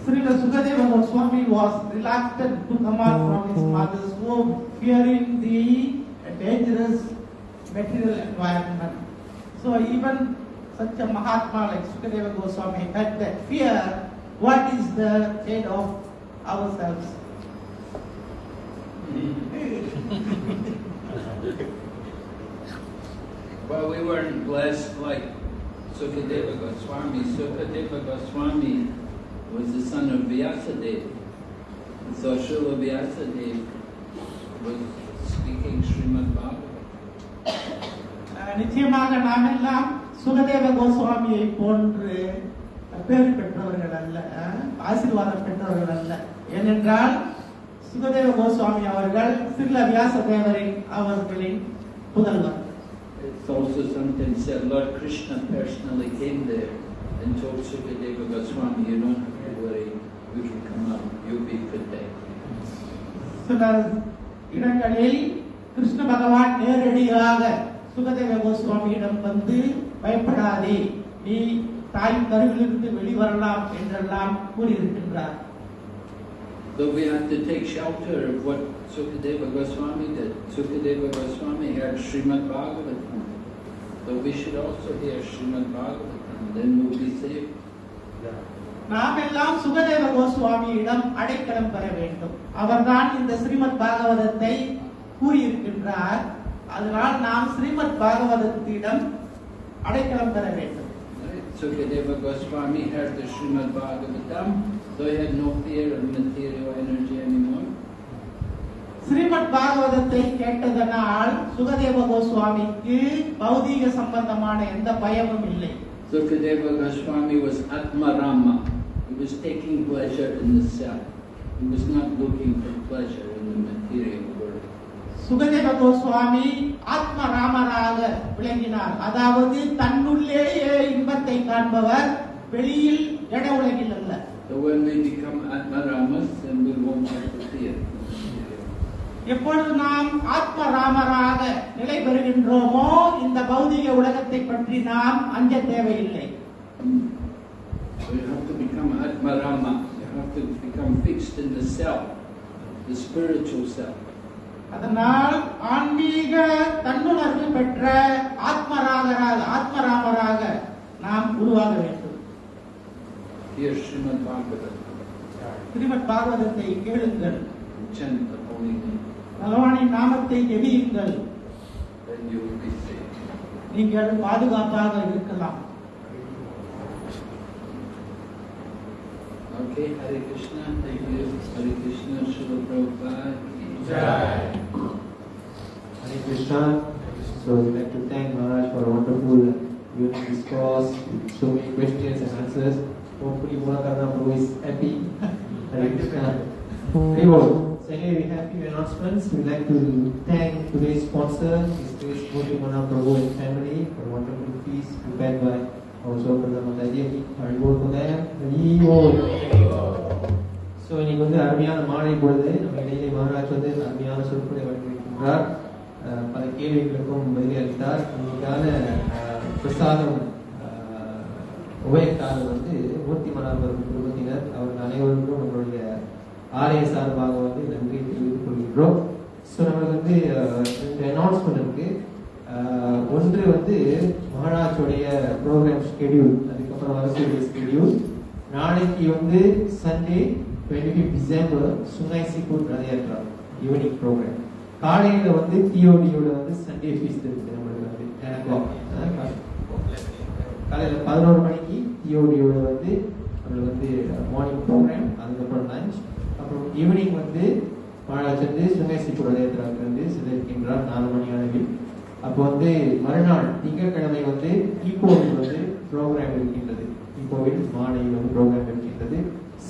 Srila Sukadeva Goswami was reluctant to come out from his mother's womb, fearing the dangerous material environment. So even such a Mahatma like Sukadeva Goswami had that fear. What is the fate of ourselves? Well, we weren't blessed like Sukadeva Goswami. Sukadeva Goswami was the son of Vyasadeva. And so Srila Vyasadeva was speaking Srimad Bhagavatam. அஹ் நிச்சயமாக நாம் எல்லாம் சுகதேவ கோஸ்வாமியை போன்று பேர் பெற்றவர்கள் அல்ல ஆசீர்வாதம் பெற்றவர்கள் அல்ல ஏனென்றால் சுகதேவ கோஸ்வாமி அவர்கள் சிறில வியாசதேவரின் அவர்களின் புதல்வர் It's also sometimes said Lord Krishna personally came there and told Sukadeva Goswami, you don't have to worry, you can come out, you'll be protected. சில இடங்களில் கிருஷ்ண பகவான் நேரடியாக சுகதேவ கோஸ்வாமியிடம் வந்து பயப்படாதே நீ தாய் கருவிலிருந்து வெளிவரலாம் என்றெல்லாம் கூறியிருக்கின்றார் So we have to take shelter of what Sukadeva Goswami did. Sukadeva Goswami heard Srimad Bhagavatam. So we should also hear Srimad Bhagavatam, then we'll be saved. நாம் எல்லாம் சுகதேவ கோஸ்வாமியிடம் அடைக்கலம் பெற வேண்டும் அவர்தான் இந்த ஸ்ரீமத் பாகவதத்தை கூறியிருக்கின்றார் அதனால் நாம் ஸ்ரீமத் பாகவதத்திடம் அடைக்கலம் பெற வேண்டும்? Sukadeva Goswami heard the Srimad Bhagavatam, so he had no fear of material energy anymore. Srimad பாகவதத்தை கேட்டதனால் சுகதேவ கோஸ்வாமிக்கு பௌதீக சம்பந்தமான எந்த பயமும் இல்லை Sukadeva Goswami was Atma Rama. He was taking pleasure in the self. He was not looking for pleasure in the material. Sukadeva Goswami ஆத்ம ராமராக விளங்கினார் அதாவது தன்னுள்ளேயே இன்பத்தை காண்பவர் வெளியில் இட உலகில் அல்ல So when we become Atmaramas, then we won't have to fear. எப்பொழுது நாம் ஆத்ம ராமராக நிலை பெறுகின்றோமோ இந்த பௌதிக உலகத்தை பற்றி நாம் அஞ்ச தேவையில்லை So you have to become Atmarama. You have to become fixed in the self, the spiritual self. அதனால் ஆன்மீக தன்னுணர்வு பெற்ற ஆத்மராகராக ஆத்மராமராக நாம் உருவாக வேண்டும் Srimad Bhagavatam. ஸ்ரீமத் பாகவதத்தை கேளுங்கள். பகவானின் நாமத்தை saved. நீங்கள் பாதுகாப்பாக இருக்கலாம் Okay, Hare Krishna, thank you. Hare Krishna, Srila Prabhupada. Jai. Hare Krishna. So we'd like to thank Maharaj for a wonderful unique discourse, so many questions and answers. Hopefully Mulakarna Prabhu is happy. Hare Krishna. Anyway, so anyway, we have few announcements. We'd like to thank today's sponsor, His Grace Murti Mana Prabhu and family for a wonderful feast prepared by our Sopradha Mataji. Haribol them. Haribol. So இன்னைக்கு வந்து அருமையான மாலை பொழுது நம்ம இடையிலே மகாராஜ் வந்து அருமையான சொற்களை வழங்கியிருக்கின்றார் பல கேள்விகளுக்கும் பதில் அளித்தார். இன்னைக்கான பிரசாதம் உபயக்காரர் வந்து மூர்த்தி மனாபுரம் குடும்பத்தினர் அவர்கள் அனைவருக்கும் நம்மளுடைய ஆலய சார்பாக வந்து நன்றி தெரிவித்துக் கொள்கின்றோம். ஸோ நம்மளுக்கு வந்து ரெண்டு அனௌன்ஸ்மெண்ட் இருக்கு. ஒன்று வந்து மகாராஜோடைய ப்ரோக்ராம் ஷெடியூல் அதுக்கப்புறம் வரக்கூடிய ஸ்கெடியூல் நாளைக்கு வந்து Sunday twenty fifth December Sungai சிக்கூர் Ratha Yatra evening program காலையில் வந்து டிஓடியோட வந்து சண்டே ஃபீஸ்ட் இருக்கு நம்மளுக்கு வந்து. காலையில் பதினோரு மணிக்கு டிஓடியோட வந்து நம்மளுக்கு வந்து மார்னிங் ப்ரோக்ராம் அதுக்கப்புறம் லஞ்ச் அப்புறம் ஈவினிங் வந்து மகாராஜ் வந்து சுங்கை சிக்கூர் ரத யாத்திராவுக்கு வந்து சிதறிக்கின்றார் நாலு மணி அளவில். அப்போ வந்து மறுநாள் திங்கட்கிழமை வந்து ஈகோவில் வந்து ப்ரோக்ராம் இருக்கின்றது. ஈகோவில் மாலையில் வந்து ப்ரோக்ராம் இருக்கின்றது.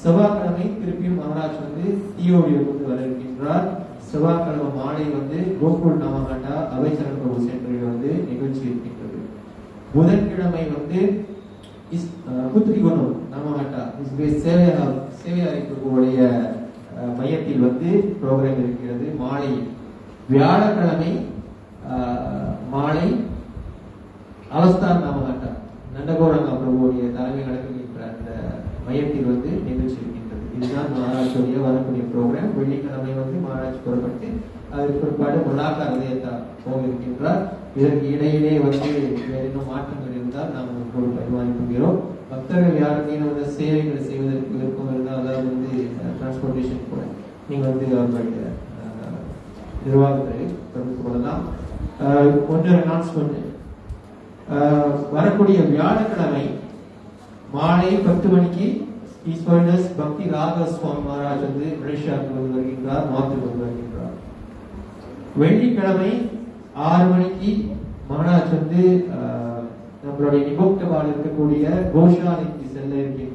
செவ்வாய்க்கிழமை திருப்பியும் மகாராஜ் வந்து தியோடியில் வந்து வர இருக்கின்றார் செவ்வாய்க்கிழமை மாலை வந்து கோகுல் நாமகண்டா அவைச்சரன் பிரபு சென்டரில் வந்து நிகழ்ச்சி இருக்கின்றது. புதன்கிழமை வந்து இஸ் புத்திரிகுணம் நாமகாண்டா. இஸ் சேவையார் சேவையாரை பிரபுவுடைய மையத்தில் வந்து ப்ரோக்ராம் இருக்கிறது மாலை. வியாழக்கிழமை மாலை அவஸ்தான் நாமகண்டா. நண்டகோரங்கா பிரபுடைய தலைமை நடக்கின்ற மையத்தில் வந்து நிகழ்ச்சியிருக்கின்றது. இதுதான் மகாராஜுடைய வரக்கூடிய ப்ரோக்ராம் வெள்ளிக்கிழமை வந்து மகாராஜ் புறப்பட்டு அதற்கு பிற்பாடு முலாக்கா ரதயத்தா போக இருக்கின்றார் இதற்கு இடையிலே வந்து வேற மாற்றங்கள் இருந்தால் நாம் உங்களோடு பரிமாறிக்கொள்கிறோம். பக்தர்கள் யாருக்கேனும் வந்து சேவைகளை செய்வதற்கு விருப்பம் இருந்தால் அதாவது வந்து டிரான்ஸ்போர்டேஷன் கூட நீங்கள் வந்து அவர்களுடைய நிர்வாகத்தை தொடர்பு கொள்ளலாம். ஒன்று அனௌன்ஸ்மெண்ட் வரக்கூடிய வியாழக்கிழமை மாலை பத்து மணிக்கு ஈஸ்வரனஸ் பக்தி ராக சுவாமி மகாராஜ் வந்து மலேசியாவுக்கு வந்து வருகின்றார் நார்த்துக்கு வந்து வருகின்றார். வெள்ளிக்கிழமை ஆறு மணிக்கு மகாராஜ் வந்து ஆஹ், நம்மளுடைய நிபோக்தபால் இருக்கக்கூடிய கோஷாலைக்கு செல்ல இருக்கின்றார்